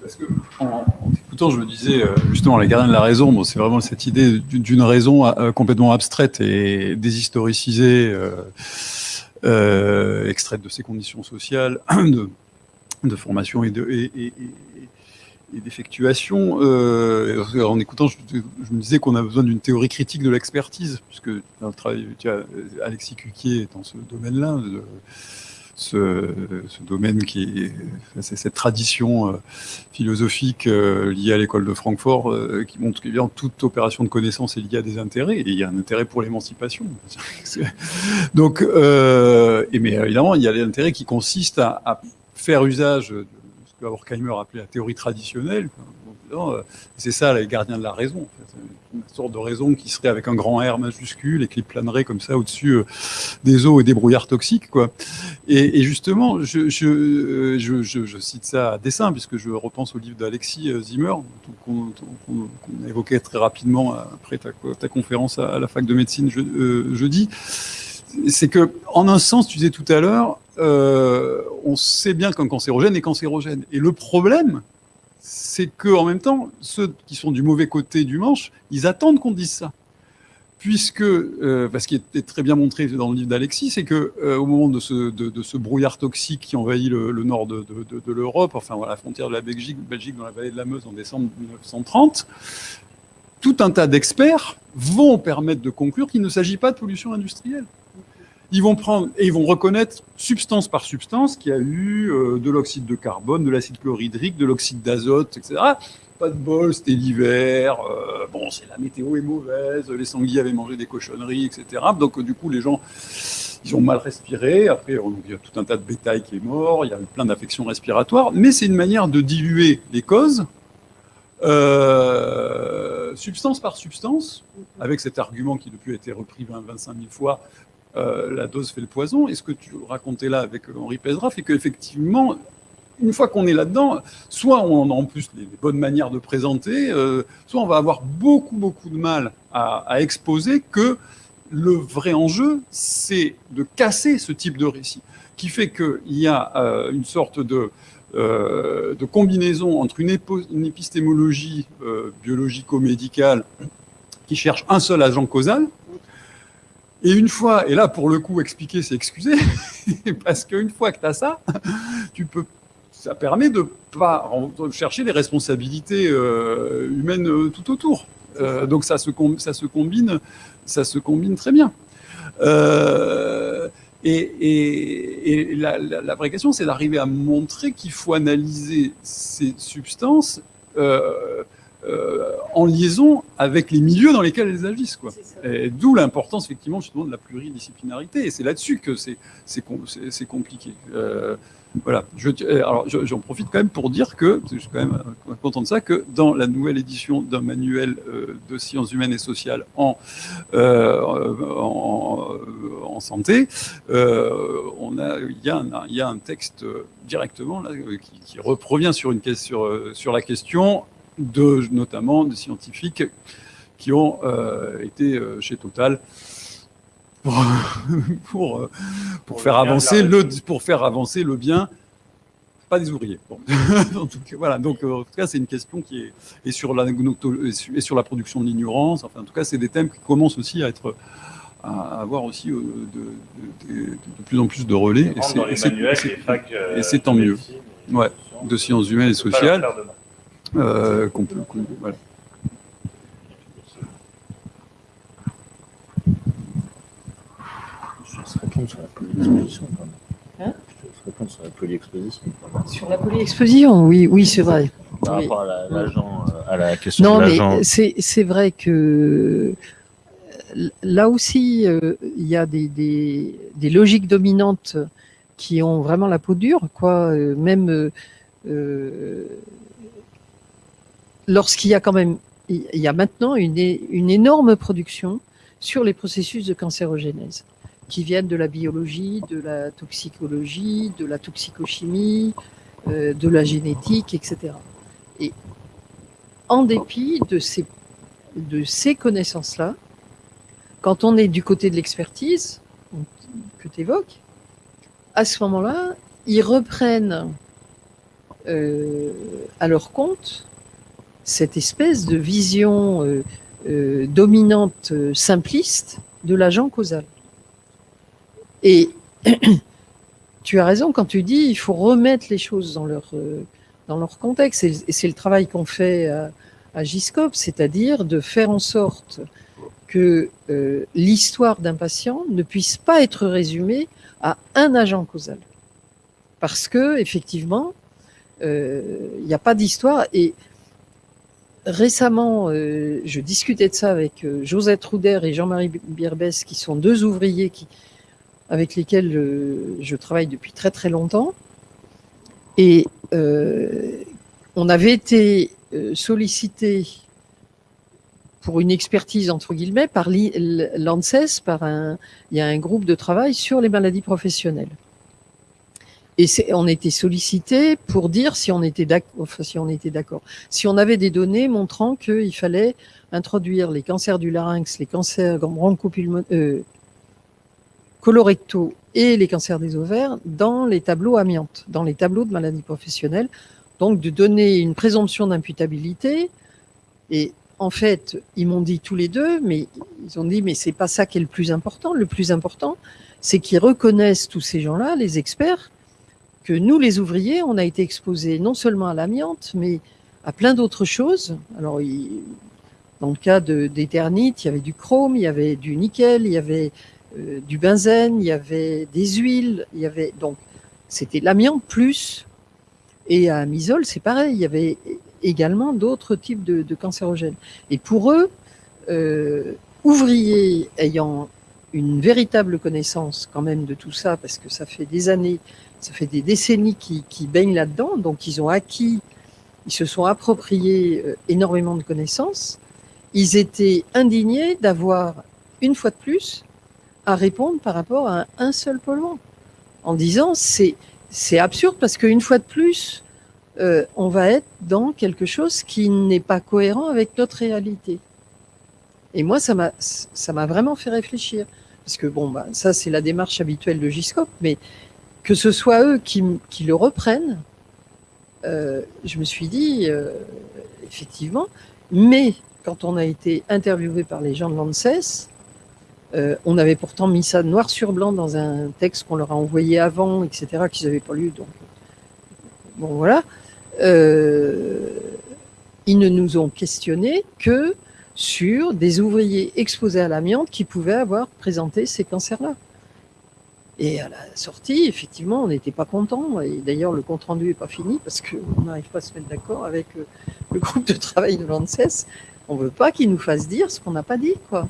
Parce que en, en t'écoutant, je me disais euh, justement les gardiens de la raison. Bon, c'est vraiment cette idée d'une raison euh, complètement abstraite et déshistoricisée, extraite de ses conditions sociales, de, formation et de et, et- et- et d'effectuation. En écoutant, je, me disais qu'on a besoin d'une théorie critique de l'expertise, puisque tu Alexis Cuquier est dans ce domaine-là. Ce, ce domaine qui est cette tradition euh, philosophique euh, liée à l'école de Francfort euh, qui montre que bien toute opération de connaissance est liée à des intérêts et il y a un intérêt pour l'émancipation. Donc, euh, mais évidemment, il y a l'intérêt qui consiste à, à faire usage de ce que Horkheimer appelait la théorie traditionnelle. Euh, C'est ça, les gardiens de la raison. Fait. Une sorte de raison qui serait avec un grand R majuscule et qui planerait comme ça au-dessus euh, des eaux et des brouillards toxiques. Quoi. Et, justement, je, euh, cite ça à dessein, puisque je repense au livre d'Alexis euh, Zimmer, qu'on a évoqué très rapidement après ta, conférence à, la fac de médecine je, euh, jeudi. C'est que, en un sens, tu disais tout à l'heure, euh, on sait bien qu'un cancérogène est cancérogène. Et le problème, c'est que en même temps, ceux qui sont du mauvais côté du manche, ils attendent qu'on dise ça puisque, euh, parce qu'il est très bien montré dans le livre d'Alexis, c'est que euh, au moment de ce, brouillard toxique qui envahit le, nord de, l'Europe, enfin voilà, la frontière de la Belgique, Belgique dans la vallée de la Meuse en décembre 1930, tout un tas d'experts vont permettre de conclure qu'il ne s'agit pas de pollution industrielle. Ils vont prendre et ils vont reconnaître substance par substance qu'il y a eu euh, de l'oxyde de carbone, de l'acide chlorhydrique, de l'oxyde d'azote, etc. Pas de bol, c'était l'hiver. euh, bon, c'est la météo est mauvaise, les sangliers avaient mangé des cochonneries, etc. Donc, euh, du coup, les gens, ils ont mal respiré. Après, il y a tout un tas de bétail qui est mort. Il y a eu plein d'affections respiratoires. Mais c'est une manière de diluer les causes, substance par substance, avec cet argument qui depuis a été repris 20, 25 000 fois. Euh, la dose fait le poison. Et ce que tu racontais là avec Henri Pézra fait qu'effectivement, une fois qu'on est là-dedans, soit on a en plus les, bonnes manières de présenter, euh, soit on va avoir beaucoup, beaucoup de mal à, exposer que le vrai enjeu, c'est de casser ce type de récit, qui fait qu'il y a euh, une sorte de, combinaison entre une, une épistémologie biologico-médicale qui cherche un seul agent causal, et une fois, et là pour le coup expliquer c'est excuser, parce qu'une fois que tu as ça, tu peux ça permet de pas de chercher les responsabilités euh, humaines euh, tout autour. Euh, donc ça se, ça, se combine, ça se combine très bien. Et, la, la- la vraie question, c'est d'arriver à montrer qu'il faut analyser ces substances en liaison avec les milieux dans lesquels elles agissent. Quoi. D'où l'importance effectivement justement de la pluridisciplinarité. Et c'est là-dessus que c'est c'est com- c'est- c'est compliqué. Euh, Voilà, je, euh, alors je- j'en profite quand même pour dire que, je suis quand même euh, content de ça, que dans la nouvelle édition d'un manuel euh, de sciences humaines et sociales en, euh, en, en santé, euh, on a, il, y a un, il y a un texte euh, directement là, euh, qui, qui revient sur, une, sur, euh, sur la question de, notamment de scientifiques qui ont euh, été euh, chez Total pour, pour, euh, pour Pour faire avancer le pour faire avancer le bien pas des ouvriers. Bon. En tout cas, voilà, donc euh, en tout cas c'est une question qui est et sur la et sur- la production de l'ignorance. Enfin en tout cas c'est des thèmes qui commencent aussi à être à avoir aussi de, de- de- de plus en plus de relais. Et c'est- tant mieux. Ouais, de sciences humaines et sociales. Euh, qu'on peut- voilà. Je te laisse répondre sur la polyexposition. quand même. Hein Je te laisse répondre sur la polyexposition. Sur la polyexplosion, oui, oui, c'est vrai. Par Oui. rapport à la- l'agent, euh, à la question Non, de mais l'agent. c'est c'est vrai que euh, là aussi, euh, il y a des, des, des logiques dominantes qui ont vraiment la peau dure, quoi. euh, même euh, euh, lorsqu'il y a quand même, il y a maintenant une, énorme production sur les processus de cancérogénèse qui viennent de la biologie, de la toxicologie, de la toxicochimie, euh, de la génétique, etc. Et en dépit de ces, de ces connaissances-là, quand on est du côté de l'expertise que tu évoques, à ce moment-là, ils reprennent euh, à leur compte cette espèce de vision euh, euh, dominante, euh, simpliste de l'agent causal. Et tu as raison quand tu dis il faut remettre les choses dans leur, dans leur contexte. Et c'est le travail qu'on fait à, à Giscope, c'est-à-dire de faire en sorte que l'histoire d'un patient ne puisse pas être résumée à un agent causal. Parce que, effectivement, il n'y a pas d'histoire. Et récemment, euh, je discutais de ça avec euh, Josette Rouder et Jean-Marie Birbès, qui sont deux ouvriers qui, avec lesquels euh, je travaille depuis très très longtemps. Et euh, on avait été euh, sollicité pour une expertise entre guillemets par l'ANSES, par un, il y a un groupe de travail sur les maladies professionnelles. Et on était sollicité pour dire si on était d'accord, enfin, si on était d'accord, si on avait des données montrant qu'il fallait introduire les cancers du larynx, les cancers euh, colorectaux et les cancers des ovaires dans les tableaux amiantes, dans les tableaux de maladies professionnelles. Donc de donner une présomption d'imputabilité. Et en fait, ils m'ont dit tous les deux, mais ils ont dit mais c'est pas ça qui est le plus important. Le plus important, c'est qu'ils reconnaissent tous ces gens-là, les experts, que nous, les ouvriers, on a été exposés non seulement à l'amiante, mais à plein d'autres choses. Alors, il, dans le cas d'Eternit, il y avait du chrome, il y avait du nickel, il y avait euh, du benzène, il y avait des huiles, il y avait donc c'était l'amiante plus. Et à Misol, c'est pareil, il y avait également d'autres types de, de, cancérogènes. Et pour eux, euh, ouvriers ayant une véritable connaissance quand même de tout ça, parce que ça fait des années, ça fait des décennies qui, qui baignent là-dedans, donc ils ont acquis, ils se sont appropriés euh, énormément de connaissances. Ils étaient indignés d'avoir, une fois de plus, à répondre par rapport à un seul polluant, en disant c'est absurde parce qu'une fois de plus, euh, on va être dans quelque chose qui n'est pas cohérent avec notre réalité. Et moi, ça m'a ça m'a vraiment fait réfléchir parce que bon, bah, ça c'est la démarche habituelle de Giscope, mais que ce soit eux qui, le reprennent, euh, je me suis dit euh, effectivement, mais quand on a été interviewé par les gens de l'ANSES, euh, on avait pourtant mis ça noir sur blanc dans un texte qu'on leur a envoyé avant, etc., qu'ils n'avaient pas lu. Donc, bon, voilà. Ils ne nous ont questionné que sur des ouvriers exposés à l'amiante qui pouvaient avoir présenté ces cancers-là. Et à la sortie, effectivement, on n'était pas content. Et d'ailleurs, le compte rendu n'est pas fini parce qu'on n'arrive pas à se mettre d'accord avec le groupe de travail de l'ANSES. On ne veut pas qu'ils nous fassent dire ce qu'on n'a pas dit, quoi.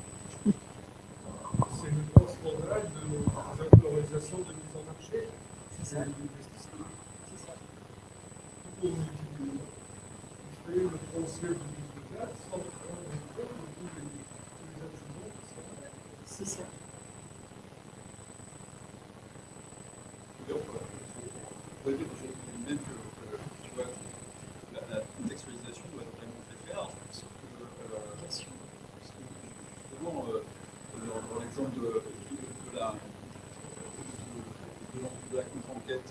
C'est ça. On pourrait dire aujourd'hui même que, que, tu vois, la, la contextualisation doit être vraiment très claire. Parce que, euh, parce que justement, euh, dans, dans l'exemple de, de, de la, de, de la contre-enquête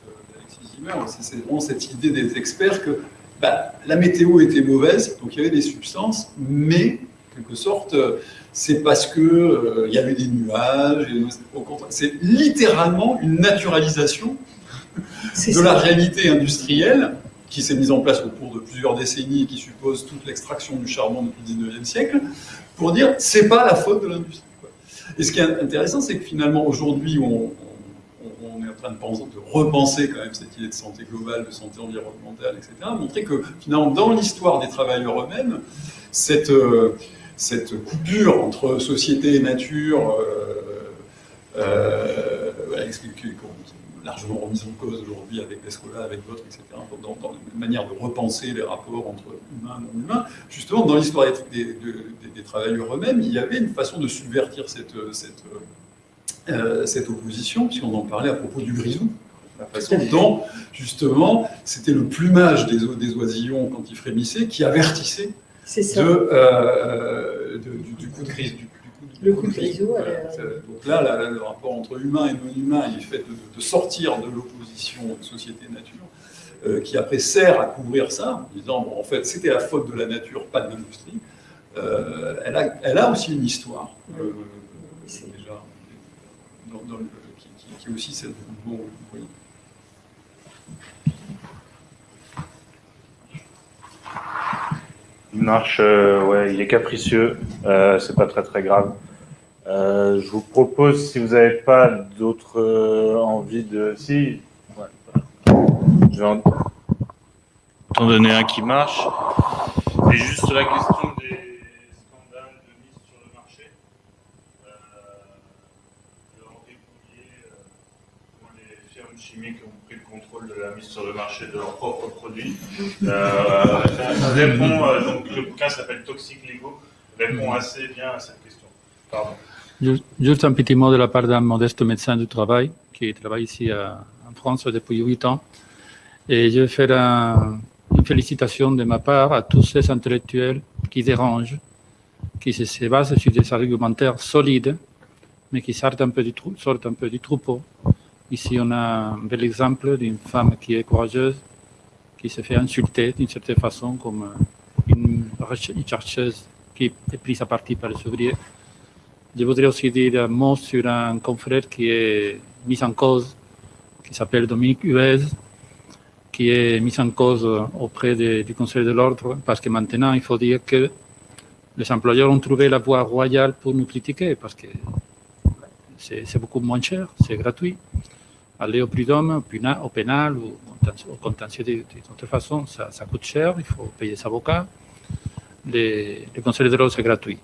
c'est vraiment cette idée des experts que bah, la météo était mauvaise, donc il y avait des substances, mais en quelque sorte, c'est parce que euh, y avait des nuages. Et, au contraire, c'est littéralement une naturalisation de la réalité industrielle qui s'est mise en place au cours de plusieurs décennies et qui suppose toute l'extraction du charbon depuis le 19e siècle, pour dire c'est pas la faute de l'industrie. Et ce qui est intéressant, c'est que finalement aujourd'hui, on, on, est en train de, penser, de, repenser quand même cette idée de santé globale, de santé environnementale, etc. Montrer que finalement dans l'histoire des travailleurs eux-mêmes, cette, euh, cette coupure entre société et nature, euh, euh, voilà, largement remise en cause aujourd'hui avec l'ESCOLA, avec d'autres, etc., dans, dans, une manière de repenser les rapports entre humains et non humains. Justement, dans l'histoire des, travailleurs eux-mêmes, il y avait une façon de subvertir cette, euh, cette opposition, puisqu'on en parlait à propos du grisou, la façon dont, justement, c'était le plumage des, des oisillons quand ils frémissaient qui avertissait de, euh, de, du, du, coup de crise, du, le coup de grisou. Voilà. Donc là, là, le rapport entre humain et non humain, il fait de, de sortir de l'opposition société-nature, euh, qui après sert à couvrir ça, en disant, bon, en fait, c'était la faute de la nature, pas de l'industrie. Euh, elle, a, elle a aussi une histoire, euh, déjà, dans, le, qui, est aussi celle du mouvement. Oui. Il marche, euh, ouais, il est capricieux, euh, c'est pas très très grave. Euh, je vous propose, si vous n'avez pas d'autres euh, envies de... Si, je vais en... donner un qui marche. Et juste la question la mise sur le marché de leurs propres produits. Euh, répond, euh, donc le bouquin s'appelle Toxiques légaux, répond assez bien à cette question. Pardon. Juste un petit mot de la part d'un modeste médecin du travail qui travaille ici à, en France depuis 8 ans. Et je vais faire un, une félicitation de ma part à tous ces intellectuels qui dérangent, qui se, se basent sur des argumentaires solides, mais qui sortent un peu du, sortent un peu du troupeau. Ici, on a un bel exemple d'une femme qui est courageuse, qui se fait insulter d'une certaine façon comme une, une chercheuse qui est prise à partie par les ouvriers. Je voudrais aussi dire un mot sur un confrère qui est mis en cause, qui s'appelle Dominique Huez, qui est mis en cause auprès de, du Conseil de l'Ordre, parce que maintenant, il faut dire que les employeurs ont trouvé la voie royale pour nous critiquer, parce que c'est beaucoup moins cher, c'est gratuit. Aller au prud'homme, au pénal ou au contentieux toute façon, ça, coûte cher, il faut payer ses avocats. Les, le Conseil de l'Ordre, c'est gratuit.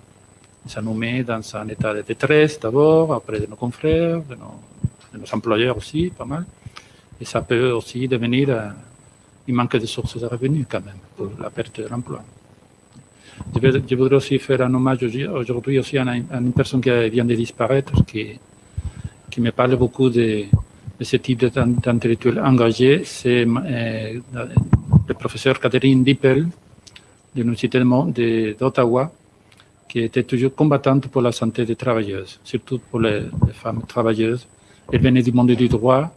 Ça nous met dans un état de détresse d'abord, après de nos confrères, de nos, employeurs aussi, pas mal. Et ça peut aussi devenir euh, un manque de sources de revenus quand même, pour la perte de l'emploi. Je, voudrais aussi faire un hommage aujourd'hui aussi à une, personne qui vient de disparaître, qui, qui me parle beaucoup de, ce type d'intellectuel engagé. C'est euh, le professeur Catherine Dippel de l'Université d'Ottawa, qui était toujours combattante pour la santé des travailleuses, surtout pour les, femmes travailleuses. Elle venait du monde du droit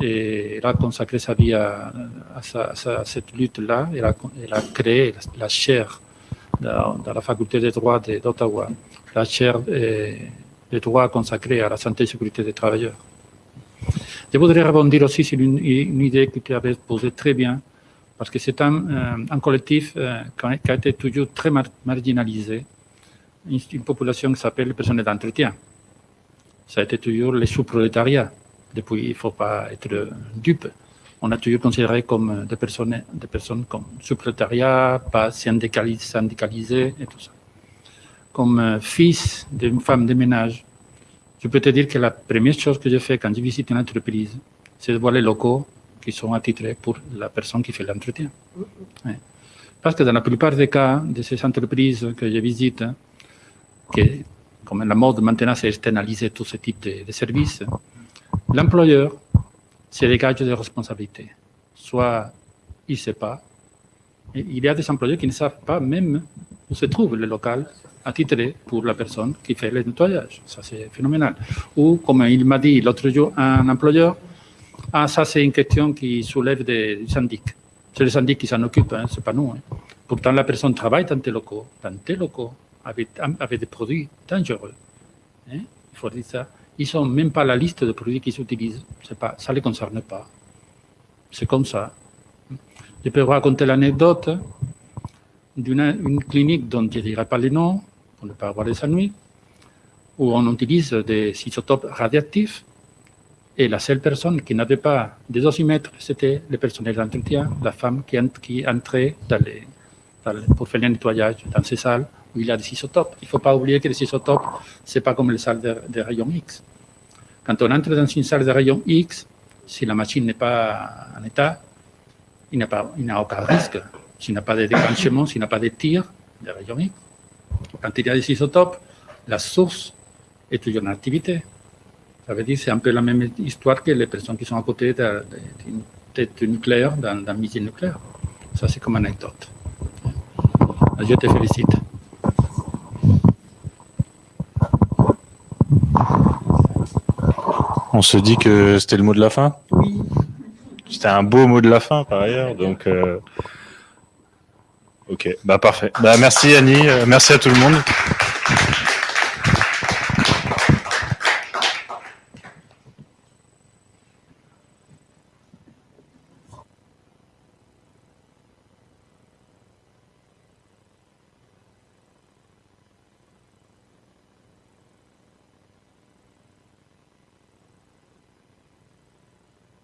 et elle a consacré sa vie à, cette lutte-là. Elle, a créé la, chaire dans, la faculté de droit d'Ottawa, la chaire de droit consacrée à la santé et sécurité des travailleurs. Je voudrais rebondir aussi sur une, idée que tu avais posée très bien, parce que c'est un, euh, collectif euh, qui a été toujours très mar marginalisé une, population qui s'appelle les personnes d'entretien. Ça a été toujours les sous-prolétariats. Depuis, il ne faut pas être dupe. On a toujours considéré comme des personnes, des personnes comme sous-prolétariat, pas syndicalisées et tout ça. Comme euh, fils d'une femme de ménage, je peux te dire que la première chose que j'ai fait quand j'ai visité une entreprise, c'est de voir les locaux qui sont attitrés pour la personne qui fait l'entretien. Parce que dans la plupart des cas de ces entreprises que je visite, comme la mode maintenant, c'est externaliser tout ce type de, de services, l'employeur se dégage de responsabilités. Soit il ne sait pas, il y a des employeurs qui ne savent pas même où se trouve le local attitré pour la personne qui fait le nettoyage. Ça, c'est phénoménal. Ou, comme il m'a dit l'autre jour, un employeur, ah, ça, c'est une question qui soulève des syndics. C'est les syndics qui s'en occupent, hein, c'est pas nous. Pourtant, la personne travaille dans tes locaux, dans tes locaux, avec, des produits dangereux. Il faut dire ça. Ils n'ont même pas la liste de produits qu'ils utilisent. Pas, ça ne les concerne pas. C'est comme ça. Je peux vous raconter l'anecdote d'une une clinique dont je ne dirai pas le nom, pour ne pas avoir des ennuis, où on utilise des isotopes radioactifs et la seule personne qui n'avait pas de dosimètre, c'était le personnel d'entretien, la femme qui, qui entrait dans les, dans les- pour faire le nettoyage dans ces salles où il y a des isotopes. Il ne faut pas oublier que les isotopes, ce n'est pas comme les salles de, rayons X. Quand on entre dans une salle de rayons X, si la machine n'est pas en état, il n'y a, aucun risque. S'il n'y a pas de déclenchement, s'il n'y a pas de tir de rayons X. Quand il y a des isotopes, la source est toujours en activité. Ça veut dire que c'est un peu la même histoire que les personnes qui sont à côté d'une tête nucléaire, d'un d'un missile nucléaire. Ça, c'est comme anecdote. Je te félicite. On se dit que c'était le mot de la fin? Oui. C'était un beau mot de la fin par ailleurs, donc euh, ok, bah parfait. Bah merci Annie, euh, merci à tout le monde.